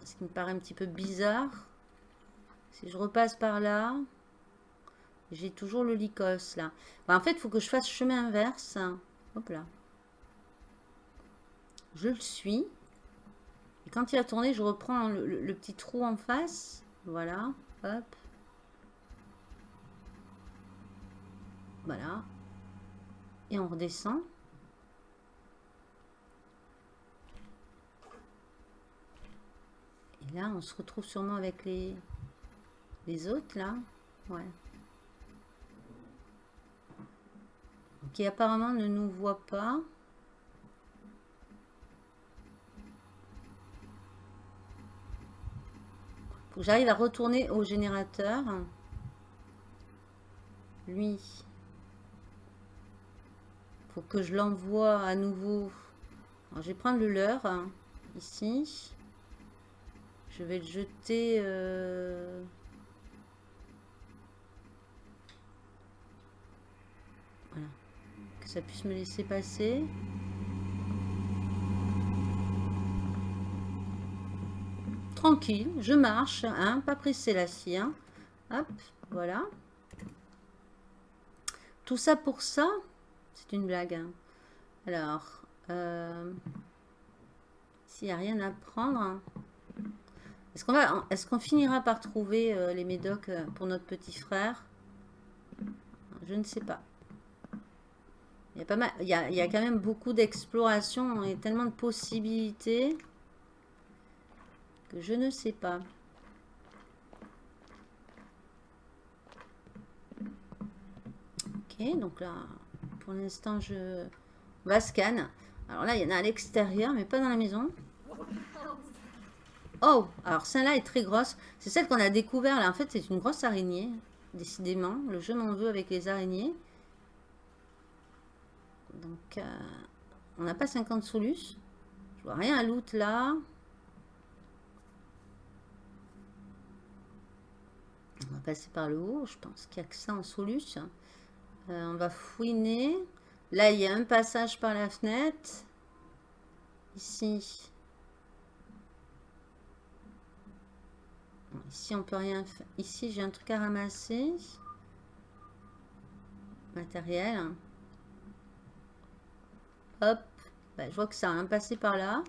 Ce qui me paraît un petit peu bizarre. Si je repasse par là, j'ai toujours le lycos là. en fait, il faut que je fasse chemin inverse. Hop là. Je le suis. Et quand il a tourné, je reprends le, petit trou en face. Voilà. Hop. Voilà. Et on redescend. Et là, on se retrouve sûrement avec les, les autres, là. Ouais. Qui apparemment ne nous voit pas. j'arrive à retourner au générateur. Lui. Faut que je l'envoie à nouveau. je vais prendre le leur. Hein, ici. Je vais le jeter... Euh, voilà. Que ça puisse me laisser passer. tranquille, je marche, hein, pas pressé la scie. Hein. Hop, voilà. Tout ça pour ça, c'est une blague. Hein. Alors, euh, s'il n'y a rien à prendre, est-ce qu'on est-ce qu'on finira par trouver euh, les médocs euh, pour notre petit frère? Je ne sais pas. Il y a, pas mal, il y a, il quand même beaucoup d'exploration et tellement de possibilités que je ne sais pas. Ok, donc là, pour l'instant, je va scan. Alors là, il y en a à l'extérieur, mais pas dans la maison. Oh, alors celle-là est très grosse. C'est celle qu'on a découvert là. En fait, c'est une grosse araignée. Décidément, le jeu m'en veut avec les araignées. Donc, euh, on n'a pas 50 solus. Je vois rien à loot là. On va passer par le haut. Je pense qu'il n'y a que ça en solus. Euh, on va fouiner. Là, il y a un passage par la fenêtre. Ici. ici, on peut rien faire. Ici, j'ai un truc à ramasser. Matériel. Hop. Bah, je vois que ça a un passé par là.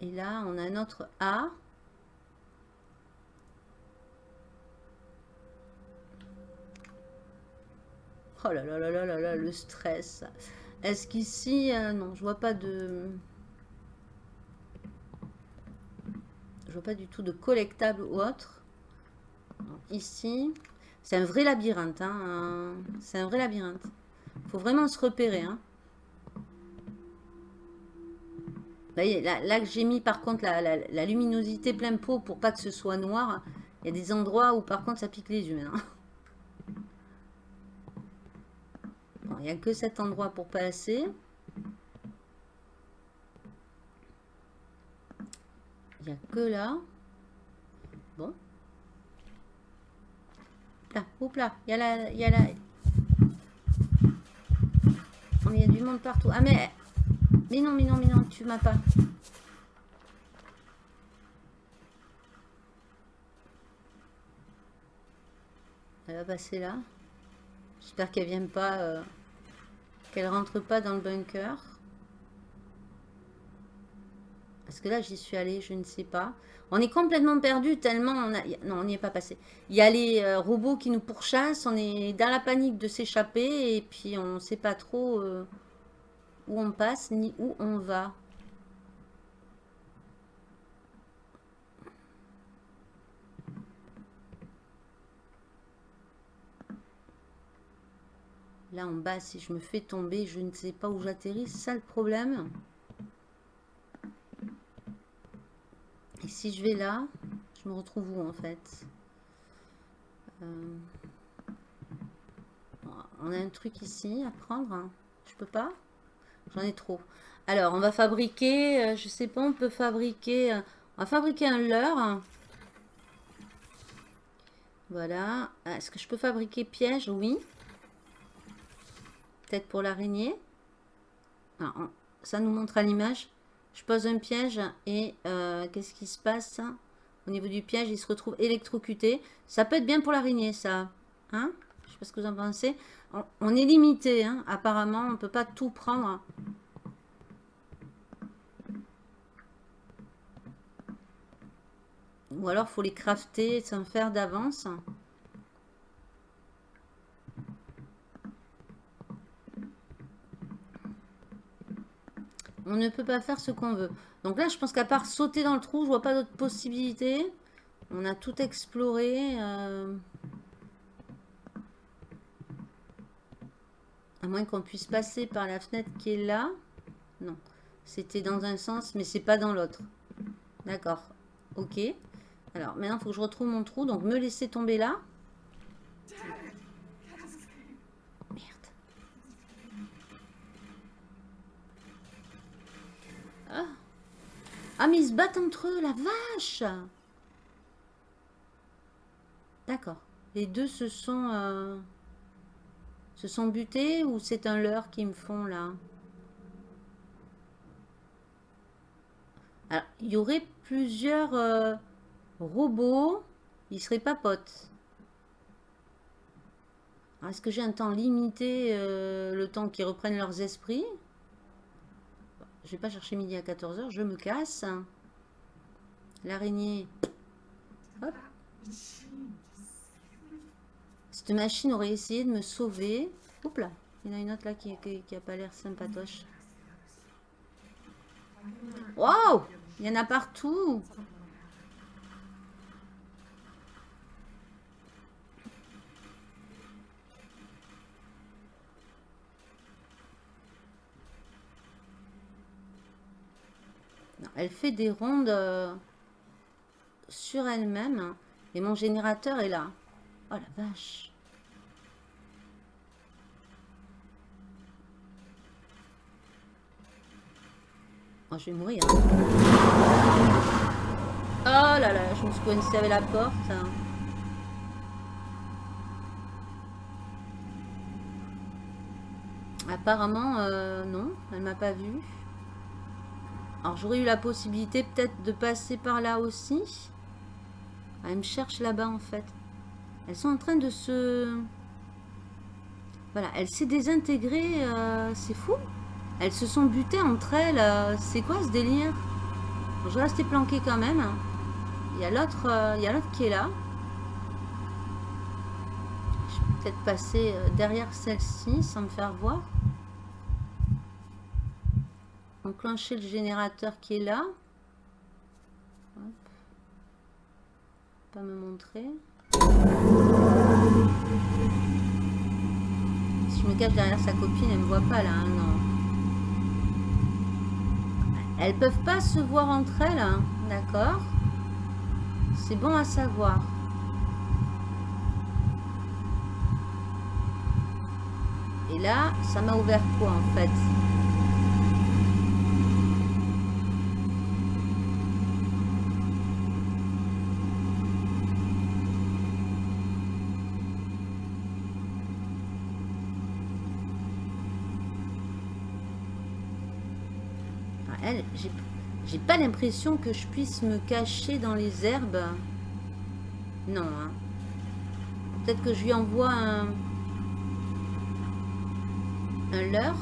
Et là, on a un autre A. Oh là là là là là là, le stress. Est-ce qu'ici... Euh, non, je vois pas de... Je vois pas du tout de collectable ou autre. ici, c'est un vrai labyrinthe. Hein, c'est un vrai labyrinthe. faut vraiment se repérer. Hein. Voyez, là, que j'ai mis par contre la, luminosité plein pot pour pas que ce soit noir, il y a des endroits où par contre ça pique les yeux. Hein. il n'y a que cet endroit pour passer. Il n'y a que là. Bon. Là, hop là, il y a là, il y a là. Oh, il y a du monde partout. Ah mais, mais non, mais non, mais non, tu m'as pas. Elle va passer là. J'espère qu'elle vient pas... Euh, qu'elle rentre pas dans le bunker. Parce que là, j'y suis allée, je ne sais pas. On est complètement perdu tellement on a... Non, on n'y est pas passé. Il y a les euh, robots qui nous pourchassent. On est dans la panique de s'échapper. Et puis, on ne sait pas trop euh, où on passe ni où on va. Là en bas, si je me fais tomber, je ne sais pas où j'atterris. C'est ça le problème. Et si je vais là, je me retrouve où en fait? Euh, on a un truc ici à prendre. Hein. Je peux pas? J'en ai trop. Alors, on va fabriquer, euh, je sais pas, on peut fabriquer, euh, on va fabriquer un leurre. Voilà. Est-ce que je peux fabriquer piège? Oui. Peut-être pour l'araignée? Ah, ça nous montre à l'image. Je pose un piège et euh, qu'est-ce qui se passe? Au niveau du piège, il se retrouve électrocuté. Ça peut être bien pour l'araignée, ça. Hein? Je sais pas ce que vous en pensez. On, est limité, hein. apparemment. On ne peut pas tout prendre. Ou alors, faut les crafter sans faire d'avance. On ne peut pas faire ce qu'on veut. Donc là, je pense qu'à part sauter dans le trou, je vois pas d'autres possibilités. On a tout exploré. Euh. À moins qu'on puisse passer par la fenêtre qui est là. Non. C'était dans un sens, mais c'est pas dans l'autre. D'accord. Ok. Alors, maintenant, il faut que je retrouve mon trou. Donc, me laisser tomber là. Ah, mais ils se battent entre eux, la vache D'accord. Les deux se sont... Euh, se sont butés ou c'est un leurre qu'ils me font là? Alors, il y aurait plusieurs... Euh, Robot, il serait pas pote. Est-ce que j'ai un temps limité, euh, le temps qu'ils reprennent leurs esprits? Je vais pas chercher midi à 14h, je me casse. L'araignée. Cette machine aurait essayé de me sauver. Oups là, il y en a une autre là qui, qui, a pas l'air sympatoche. Waouh Il y en a partout elle fait des rondes euh, sur elle-même. Et mon générateur est là. Oh la vache. Oh, je vais mourir. Oh là là, je me suis coincée avec la porte. Apparemment, euh, non, elle m'a pas vu. Alors j'aurais eu la possibilité peut-être de passer par là aussi. Ah, elle me cherche là-bas en fait. Elles sont en train de se... Voilà, elle s'est désintégrée. Euh, c'est fou. Elles se sont butées entre elles. Euh, c'est quoi ce délire? Je reste planquée quand même. L'autre euh, il y a l'autre qui est là. Je vais peut-être passer derrière celle-ci sans me faire voir enclencher le générateur qui est là. Pas me montrer. Si je me cache derrière sa copine, elle me voit pas là, hein, non. Elles peuvent pas se voir entre elles, hein, d'accord C'est bon à savoir. Et là, ça m'a ouvert quoi en fait j'ai l'impression que je puisse me cacher dans les herbes. Non. Hein. Peut-être que je lui envoie un, un leurre.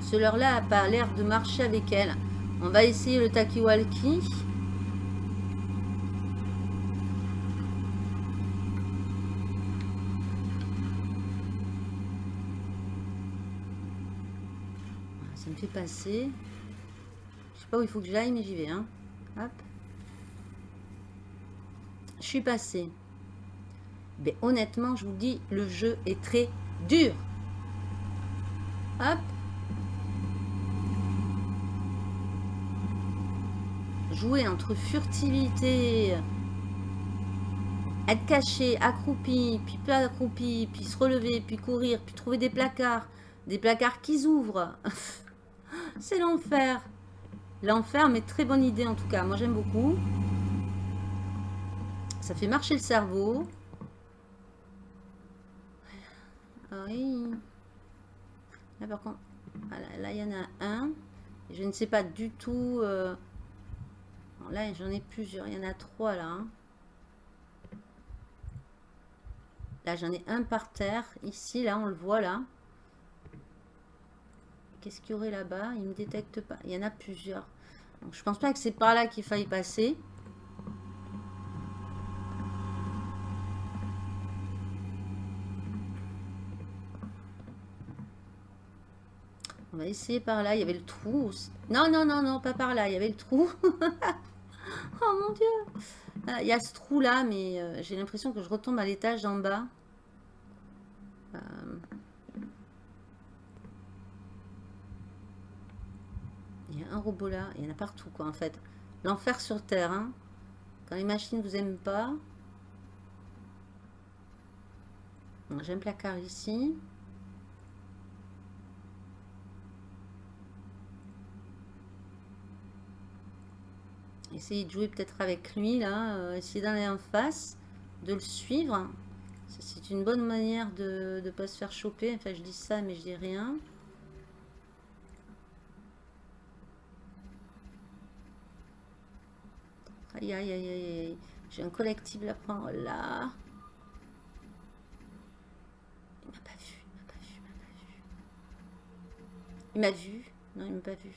Ce leurre-là a pas l'air de marcher avec elle. On va essayer le takiwalki. fait passer. Je sais pas où il faut que j'aille, mais j'y vais. Hein. Hop. Je suis passé Mais honnêtement, je vous dis, le jeu est très dur. Hop. Jouer entre furtivité, être caché, accroupi, puis pas accroupi, puis se relever, puis courir, puis trouver des placards, des placards qui s'ouvrent. C'est l'enfer. L'enfer, mais très bonne idée en tout cas. Moi, j'aime beaucoup. Ça fait marcher le cerveau. Ah oui. Là, par contre, là, il y en a un. Je ne sais pas du tout... Euh, là, j'en ai plusieurs. Il y en a trois, là. Hein. Là, j'en ai un par terre. Ici, là, on le voit, là. Qu'est-ce qu'il y aurait là-bas? Il ne me détecte pas. Il y en a plusieurs. Donc, je pense pas que c'est par là qu'il faille passer. On va essayer par là. Il y avait le trou. Non, non, non, non, pas par là. Il y avait le trou. oh mon dieu. Il y a ce trou là, mais euh, j'ai l'impression que je retombe à l'étage d'en bas. Euh, il y a un robot là. Il y en a partout quoi en fait. L'enfer sur Terre. Hein. Quand les machines vous aiment pas. J'ai un placard ici. Essayer de jouer peut-être avec lui, là. Euh, essayer d'aller en face, de le suivre. C'est une bonne manière de ne pas se faire choper. Enfin, je dis ça, mais je dis rien. Aïe, aïe, aïe, aïe. J'ai un collectible à prendre là. Il m'a pas vu, il m'a pas vu, il m'a pas vu. Il m'a vu? Non, il m'a pas vu.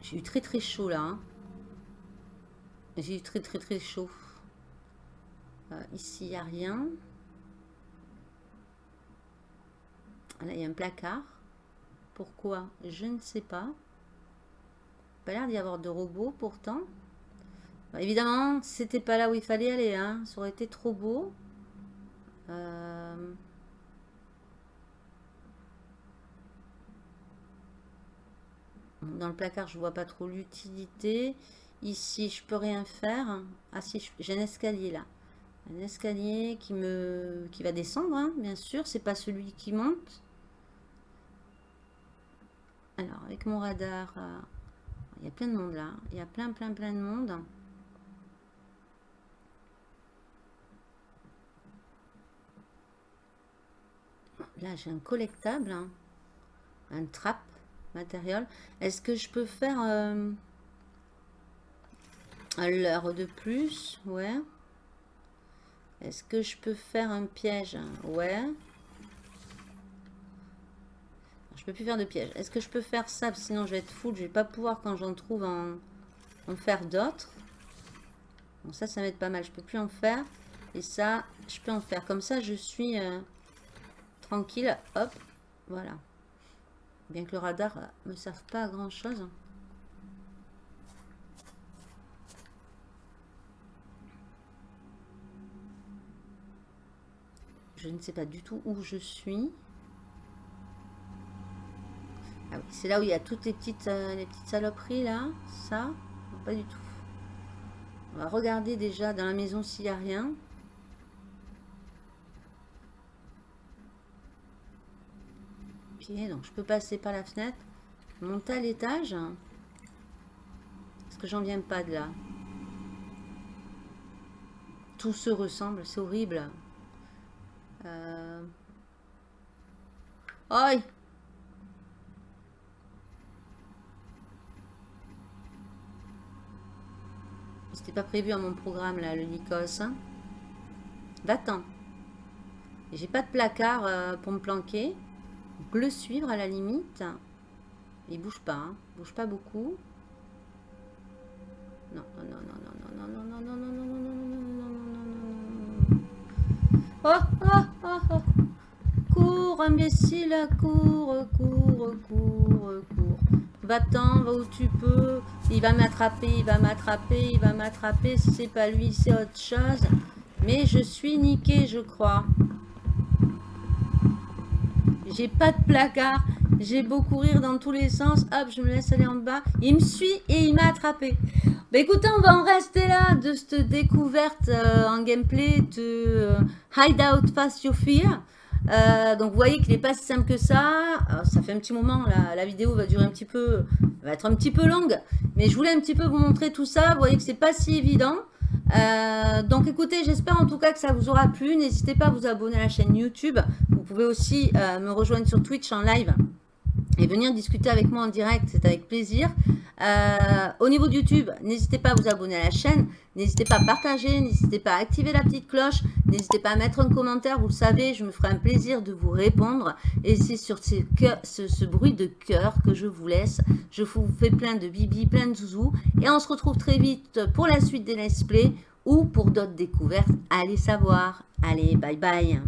J'ai eu très très chaud là. Hein. J'ai eu très très très chaud. Euh, ici, il n'y a rien. Là, il y a un placard. Pourquoi? Je ne sais pas. Pas l'air d'y avoir de robots pourtant. Bah, évidemment, c'était pas là où il fallait aller. Hein. Ça aurait été trop beau. Euh... Dans le placard, je vois pas trop l'utilité. Ici, je peux rien faire. Ah si, j'ai un escalier là. Un escalier qui me qui va descendre, hein, bien sûr. C'est pas celui qui monte. Alors, avec mon radar, euh, il y a plein de monde là. Il y a plein, plein, plein de monde. Là, j'ai un collectable. Hein. Un trap matériel. Est-ce que je peux faire euh, l'heure de plus? Ouais. Est-ce que je peux faire un piège? Ouais. Je peux plus faire de piège. Est-ce que je peux faire ça? Sinon, je vais être full. Je vais pas pouvoir, quand j'en trouve, en, en, faire d'autres. Bon, ça, ça être pas mal. Je peux plus en faire. Et ça, je peux en faire. Comme ça, je suis euh, tranquille. Hop, voilà. Bien que le radar ne me serve pas à grand chose. Je ne sais pas du tout où je suis. Ah c'est là où il y a toutes les petites, euh, les petites saloperies là. Ça, pas du tout. On va regarder déjà dans la maison s'il n'y a rien. donc je peux passer par la fenêtre. Monter à l'étage. Parce que j'en viens pas de là. Tout se ressemble, c'est horrible. Euh... C'était pas prévu à mon programme là, le Nikos. Hein. Va-t'en. J'ai pas de placard euh, pour me planquer le suivre à la limite. Il bouge pas, hein. bouge pas beaucoup. Non, non, non, non, non, non, non, non, non, non, non, non, non, non, non, non, non, non, Oh, oh, oh, oh. cours, imbécile, cours, cours, cours, cours. Va-t'en, va où tu peux. Il va m'attraper, il va m'attraper, il va m'attraper. C'est pas lui, c'est autre chose. Mais je suis niqué, je crois. J'ai pas de placard. J'ai beau courir dans tous les sens. Hop, je me laisse aller en bas. Il me suit et il m'a attrapé. Bah écoutez, on va en rester là de cette découverte euh, en gameplay de euh, Hideout Fast Your Fear. Euh, donc vous voyez qu'il n'est pas si simple que ça. ça fait un petit moment, la, vidéo va durer un petit peu, va être un petit peu longue. Mais je voulais un petit peu vous montrer tout ça. Vous voyez que c'est pas si évident. Euh, donc écoutez, j'espère en tout cas que ça vous aura plu. N'hésitez pas à vous abonner à la chaîne YouTube. Vous pouvez aussi euh, me rejoindre sur Twitch en live et venir discuter avec moi en direct, c'est avec plaisir. Euh, au niveau de YouTube, n'hésitez pas à vous abonner à la chaîne, n'hésitez pas à partager, n'hésitez pas à activer la petite cloche, n'hésitez pas à mettre un commentaire, vous le savez, je me ferai un plaisir de vous répondre. Et c'est sur ce, bruit de cœur que je vous laisse. Je vous fais plein de bibi, plein de zouzou. Et on se retrouve très vite pour la suite des let's play ou pour d'autres découvertes. Allez savoir. Allez, bye bye.